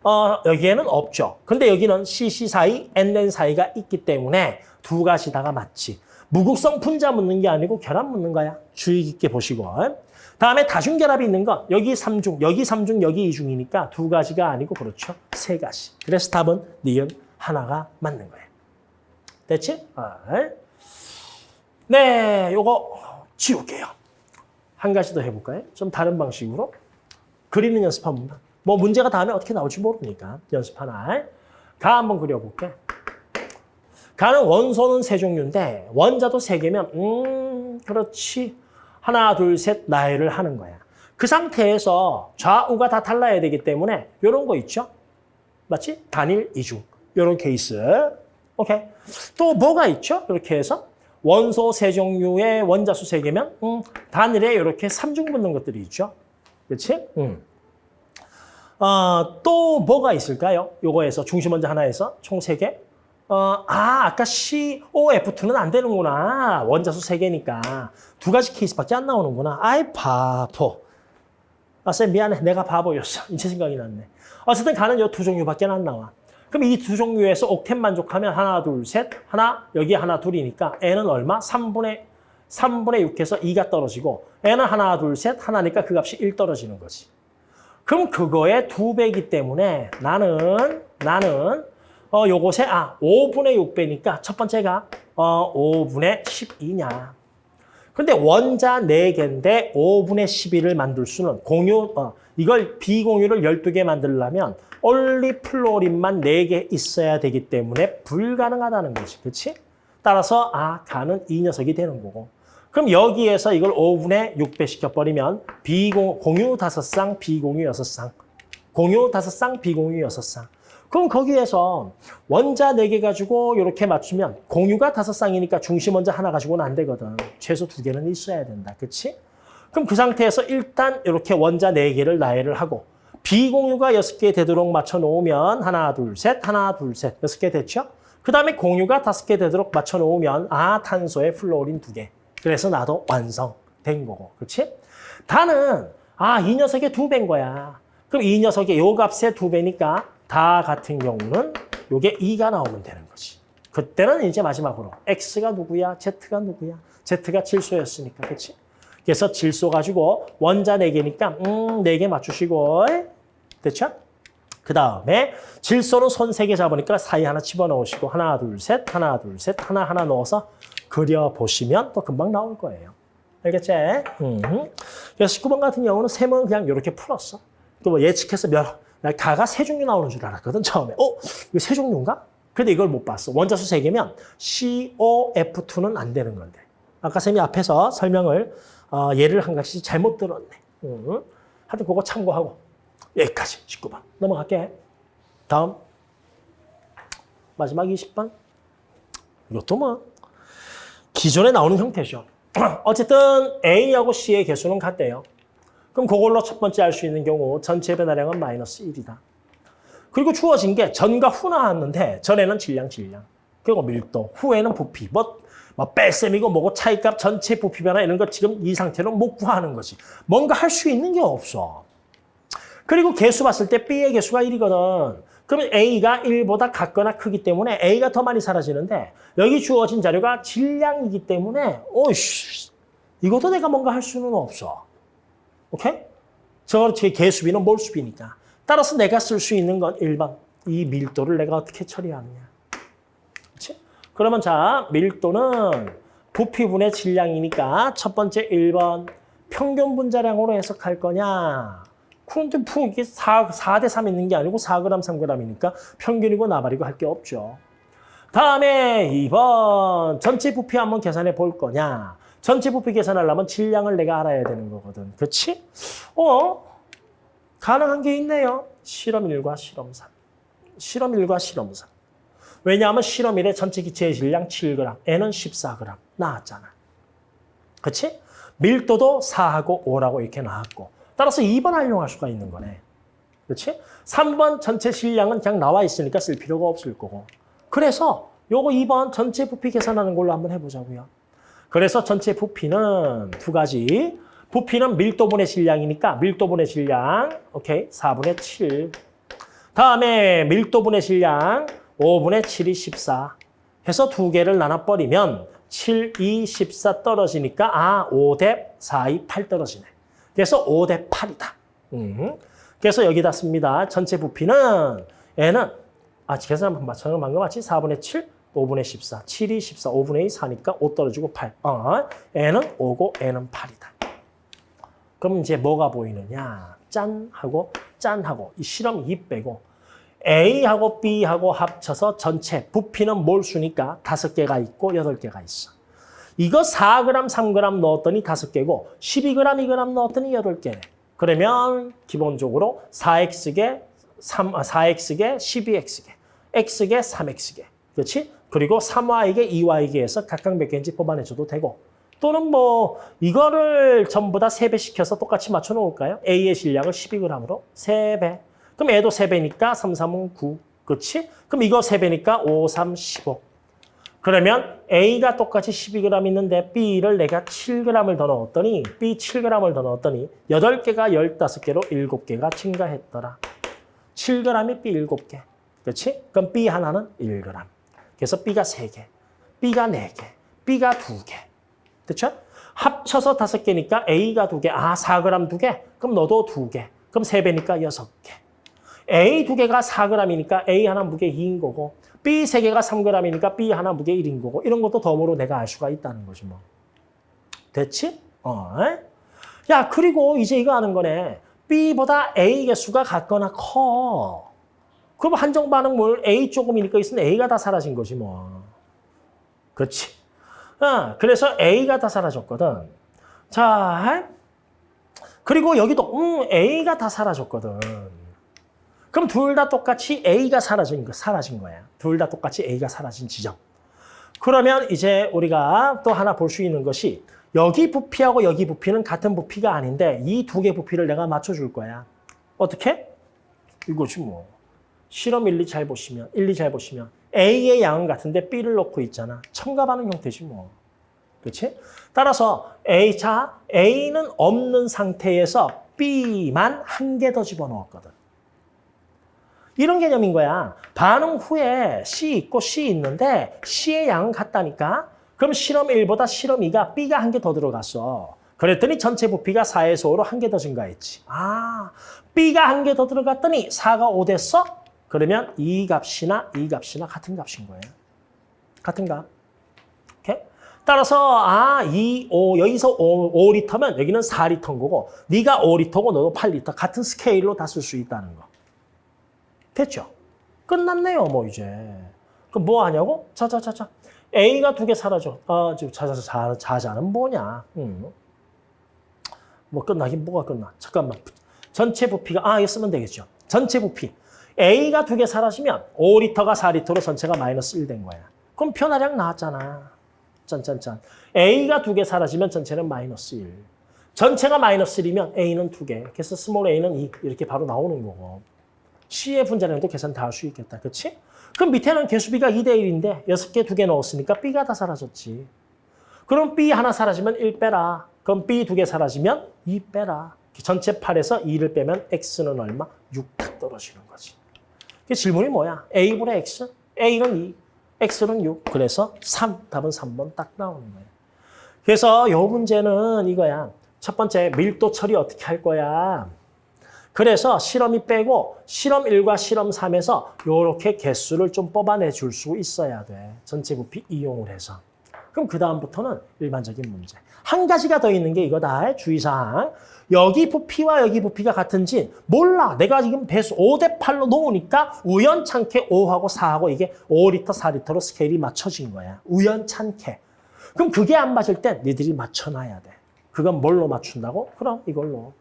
어, 여기에는 없죠. 근데 여기는 CC 사이, NN 사이가 있기 때문에 두 가지 다가 맞지. 무극성 분자 묻는 게 아니고 결합 묻는 거야. 주의 깊게 보시고. 다음에 다중결합이 있는 거 여기 3중, 여기 3중, 여기 2중이니까 두 가지가 아니고 그렇죠. 세 가지. 그래서 답은 니은 하나가 맞는 거예요. 됐지? 아, 네, 요거 지울게요. 한 가지 더 해볼까요? 좀 다른 방식으로. 그리는 연습 한 번만. 뭐 문제가 다음에 어떻게 나올지 모르니까 연습 하나. 가 한번 그려볼게. 가는 원소는 세 종류인데 원자도 세 개면 음 그렇지. 하나 둘 셋 나열을 하는 거야. 그 상태에서 좌우가 다 달라야 되기 때문에 이런 거 있죠? 맞지? 단일 이중. 이런 케이스. 오케이. 또 뭐가 있죠? 이렇게 해서 원소 세 종류의 원자수 세 개면 음, 단일에 이렇게 삼중 붙는 것들이 있죠. 그렇지? 음. 어, 또 뭐가 있을까요? 요거에서 중심 원자 하나에서 총 세 개. 어, 아, 아까 COF2는 안 되는구나. 원자수 세 개니까. 두 가지 케이스밖에 안 나오는구나. 아이, 바보. 아, 쌤, 미안해. 내가 바보였어. 이제 생각이 났네. 어쨌든 가는 요 두 종류밖에 안 나와. 그럼 이 두 종류에서 옥텐 만족하면 하나, 둘, 셋, 하나, 여기 하나, 둘이니까 n은 얼마? 3분의, 3분의 6해서 2가 떨어지고 n은 하나, 둘, 셋, 하나니까 그 값이 1 떨어지는 거지. 그럼 그거의 두 배이기 때문에 나는, 나는 어, 요것에, 아, 5분의 6배니까 첫 번째가 어, 5분의 12냐. 근데 원자 4개인데 5분의 12를 만들 수는 공유, 어, 이걸 비공유를 12개 만들려면 올리 플로린만 4개 있어야 되기 때문에 불가능하다는 거지. 그렇지? 따라서 아, 가는 이 녀석이 되는 거고. 그럼 여기에서 이걸 5분의 6배 시켜버리면 비공, 공유 5쌍, 비공유 6쌍. 공유 5쌍, 비공유 6쌍. 그럼 거기에서 원자 4개 가지고 이렇게 맞추면 공유가 5쌍이니까 중심 원자 하나 가지고는 안 되거든. 최소 2개는 있어야 된다. 그렇지? 그럼 그 상태에서 일단 이렇게 원자 4개를 나열을 하고 비공유가 6개 되도록 맞춰 놓으면 하나, 둘, 셋, 하나, 둘, 셋, 6개 됐죠? 그 다음에 공유가 5개 되도록 맞춰 놓으면 아, 탄소에 플로린 2개. 그래서 나도 완성된 거고. 그렇지? 다는 아, 이 녀석의 2배인 거야. 그럼 이 녀석의 요 값의 2배니까 다 같은 경우는 요게 2가 나오면 되는 거지. 그때는 이제 마지막으로 X가 누구야? Z가 누구야? Z가 질소였으니까. 그렇지? 그래서 질소 가지고 원자 4개니까 음, 4개 맞추시고 됐죠? 그 다음에 질소는 손 3개 잡으니까 사이 하나 집어넣으시고 하나, 둘, 셋, 하나, 둘, 셋, 하나, 하나 넣어서 그려보시면 또 금방 나올 거예요. 알겠지? 음. 그래서 19번 같은 경우는 셈은 그냥 이렇게 풀었어. 또 뭐 예측해서 몇, 나 가가 세 종류 나오는 줄 알았거든, 처음에. 어? 이거 세 종류인가? 근데 이걸 못 봤어. 원자수 세 개면 COF2는 안 되는 건데. 아까 쌤이 앞에서 설명을 어, 예를 한 가지 잘못 들었네. 음. 하여튼 그거 참고하고 여기까지 19번 넘어갈게. 다음 마지막 20번 이것도 뭐 기존에 나오는 형태죠. 어쨌든 A하고 C의 개수는 같대요. 그럼 그걸로 첫 번째 알 수 있는 경우 전체 변화량은 마이너스 1이다. 그리고 주어진 게 전과 후 나왔는데 전에는 질량, 질량. 그리고 밀도, 후에는 부피. 뭐, 뭐 뺄셈이고 뭐고 차이값 전체 부피 변화 이런 거 지금 이 상태로 못 구하는 거지. 뭔가 할 수 있는 게 없어. 그리고 개수 봤을 때 B의 개수가 1이거든. 그러면 A가 1보다 같거나 크기 때문에 A가 더 많이 사라지는데 여기 주어진 자료가 질량이기 때문에 오이씨 이것도 내가 뭔가 할 수는 없어. 오케이? 저거 제 개수비는 몰수비니까. 따라서 내가 쓸 수 있는 건 1번. 이 밀도를 내가 어떻게 처리하느냐. 그렇지? 그러면 자, 밀도는 부피분의 질량이니까 첫 번째 1번 평균 분자량으로 해석할 거냐. 그런데 뭐 이게 4, 4대 3 있는 게 아니고 4g, 3g이니까 평균이고 나발이고 할 게 없죠. 다음에 2번 전체 부피 한번 계산해 볼 거냐. 전체 부피 계산하려면 질량을 내가 알아야 되는 거거든. 그렇지? 어? 가능한 게 있네요. 실험 1과 실험 3. 실험 1과 실험 3. 왜냐하면 실험 1의 전체 기체의 질량 7g, N은 14g 나왔잖아. 그렇지? 밀도도 4하고 5라고 이렇게 나왔고 따라서 2번 활용할 수가 있는 거네. 그렇지? 3번 전체 실량은 그냥 나와 있으니까 쓸 필요가 없을 거고. 그래서 요거 2번 전체 부피 계산하는 걸로 한번 해보자고요. 그래서 전체 부피는 두 가지. 부피는 밀도분의 질량이니까 밀도분의 질량, 오케이, 4분의 7. 다음에 밀도분의 질량, 5분의 7이 14. 해서 두 개를 나눠버리면 7, 2, 14 떨어지니까 아, 5 대 4, 2, 8 떨어지네. 그래서 5 대 8이다. 음. 그래서 여기다 씁니다. 전체 부피는 얘는 아, 계산 방금 맞지? 4분의 7, 5분의 14. 7이 14, 5분의 2, 4니까 5 떨어지고 8. 어, N은 5고 N은 8이다. 그럼 이제 뭐가 보이느냐? 짠 하고 짠 하고 이 실험 2 빼고 A하고 B하고 합쳐서 전체 부피는 몰수니까 다섯 개가 있고 여덟 개가 있어. 이거 4g, 3g 넣었더니 다섯 개고 12g, 2g 넣었더니 여덟 개네. 그러면 기본적으로 4x개, 3, 아, 4x개, 12x개, x개, 3x개. 그렇지? 그리고 3y개, 2y개에서 각각 몇 개인지 뽑아내줘도 되고 또는 뭐 이거를 전부 다 3배 시켜서 똑같이 맞춰 놓을까요? A의 실량을 12g으로 3배. 그럼 얘도 3배니까 3, 3은 9. 그렇지? 그럼 이거 3배니까 5, 3, 15. 그러면 A가 똑같이 12g 있는데 B를 내가 7g을 더 넣었더니 B 7g을 더 넣었더니 8개가 15개로 7개가 증가했더라. 7g이 B 7개. 그렇지? 그럼 B 하나는 1g. 그래서 B가 3개, B가 4개, B가 2개. 그렇죠? 합쳐서 5개니까 A가 2개, 아 4g 2개? 그럼 너도 2개. 그럼 3배니까 6개. A 두 개가 4g이니까 A 하나 무게 2인 거고 B 세 개가 3g이니까 B 하나 무게 1인 거고 이런 것도 덤으로 내가 알 수가 있다는 거지 뭐. 됐지? 어. 야 그리고 이제 이거 하는 거네. B보다 A 개수가 같거나 커. 그럼 한정 반응물 A 조금이니까 있으면 A가 다 사라진 거지 뭐. 그렇지? 어, 그래서 A가 다 사라졌거든. 자, 그리고 여기도 음, A가 다 사라졌거든. 그럼 둘 다 똑같이 A가 사라진, 거, 사라진 거야. 둘 다 똑같이 A가 사라진 지점. 그러면 이제 우리가 또 하나 볼 수 있는 것이 여기 부피하고 여기 부피는 같은 부피가 아닌데 이 두 개 부피를 내가 맞춰줄 거야. 어떻게? 이거지 뭐. 실험 1, 2 잘 보시면, 1, 2 잘 보시면 A의 양은 같은데 B를 넣고 있잖아. 첨가반응 형태지 뭐. 그렇지? 따라서 A, 자, A는 없는 상태에서 B만 한 개 더 집어넣었거든. 이런 개념인 거야. 반응 후에 C 있고 C 있는데 C의 양은 같다니까? 그럼 실험 1보다 실험 2가 B가 한 개 더 들어갔어. 그랬더니 전체 부피가 4에서 5로 한 개 더 증가했지. 아, B가 한 개 더 들어갔더니 4가 5 됐어? 그러면 이 값이나 이 값이나 같은 값인 거예요. 같은 값. 오케이? 따라서 아, 2, 5, 여기서 5, 5리터면 여기는 4리터인 거고 네가 5리터고 너도 8리터 같은 스케일로 다 쓸 수 있다는 거. 됐죠? 끝났네요, 뭐 이제. 그럼 뭐 하냐고? 자자자자. A가 두 개 사라져. 아, 지금 자자자 자자는 뭐냐? 음. 뭐 끝나긴 뭐가 끝나? 잠깐만. 전체 부피가 아, 이거 쓰면 되겠죠. 전체 부피. A가 두 개 사라지면 5리터가 4리터로 전체가 마이너스 1 된 거야. 그럼 변화량 나왔잖아. 짠짠짠. A가 두 개 사라지면 전체는 마이너스 1. 전체가 마이너스 1이면 A는 두 개. 그래서 small A는 2. 이렇게 바로 나오는 거고. C의 분자량도 계산 다 할 수 있겠다. 그렇지? 그럼 밑에는 개수비가 2대 1인데 6개, 2개 넣었으니까 B가 다 사라졌지. 그럼 B 하나 사라지면 1 빼라. 그럼 B 두 개 사라지면 2 빼라. 전체 8에서 2를 빼면 X는 얼마? 6탁 떨어지는 거지. 그 질문이 뭐야? A분의 X? A는 2, X는 6. 그래서 3. 답은 3번 딱 나오는 거야. 그래서 이 문제는 이거야. 첫 번째 밀도 처리 어떻게 할 거야? 그래서 실험이 빼고 실험 1과 실험 3에서 이렇게 개수를 좀 뽑아내 줄 수 있어야 돼. 전체 부피 이용을 해서. 그럼 그 다음부터는 일반적인 문제. 한 가지가 더 있는 게 이거다. 주의사항. 여기 부피와 여기 부피가 같은지 몰라. 내가 지금 배수 5대 8로 놓으니까 우연찮게 5하고 4하고 이게 5리터, 4리터로 스케일이 맞춰진 거야. 우연찮게. 그럼 그게 안 맞을 땐 니들이 맞춰놔야 돼. 그건 뭘로 맞춘다고? 그럼 이걸로.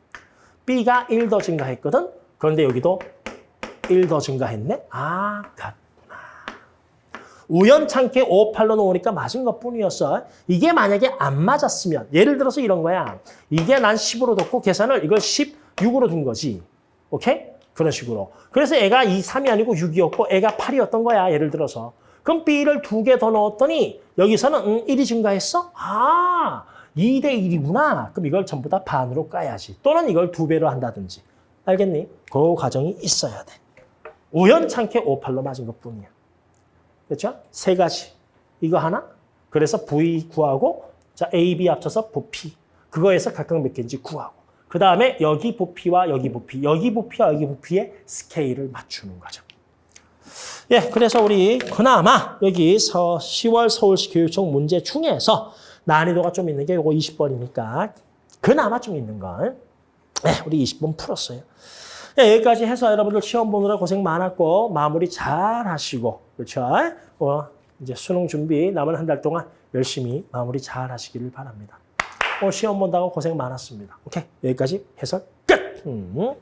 B가 1 더 증가했거든? 그런데 여기도 1 더 증가했네? 아, 같구나. 우연찮게 5, 8로 놓으니까 맞은 것 뿐이었어. 이게 만약에 안 맞았으면, 예를 들어서 이런 거야. 이게 난 10으로 뒀고 계산을 이걸 16으로 둔 거지. 오케이? 그런 식으로. 그래서 애가 2, 3이 아니고 6이었고 애가 8이었던 거야. 예를 들어서. 그럼 B를 두 개 더 넣었더니 여기서는 음, 1이 증가했어? 아, 2 대 1이구나. 그럼 이걸 전부 다 반으로 까야지. 또는 이걸 두 배로 한다든지. 알겠니? 그 과정이 있어야 돼. 우연찮게 5, 8로 맞은 것 뿐이야. 그렇죠? 세 가지. 이거 하나. 그래서 V 구하고 자 A, B 합쳐서 부피. 그거에서 각각 몇 개인지 구하고. 그 다음에 여기 부피와 여기 부피, 여기 부피와 여기 부피의 스케일을 맞추는 거죠. 예, 그래서 우리 그나마 여기 서 10월 서울시 교육청 문제 중에서 난이도가 좀 있는 게 요거 20번이니까 그나마 좀 있는 걸 네, 우리 20번 풀었어요. 예, 여기까지 해서 여러분들 시험 보느라 고생 많았고 마무리 잘 하시고 그렇죠? 어, 이제 수능 준비 남은 한 달 동안 열심히 마무리 잘 하시기를 바랍니다. 어, 시험 본다고 고생 많았습니다. 오케이, 여기까지 해설 끝! 음.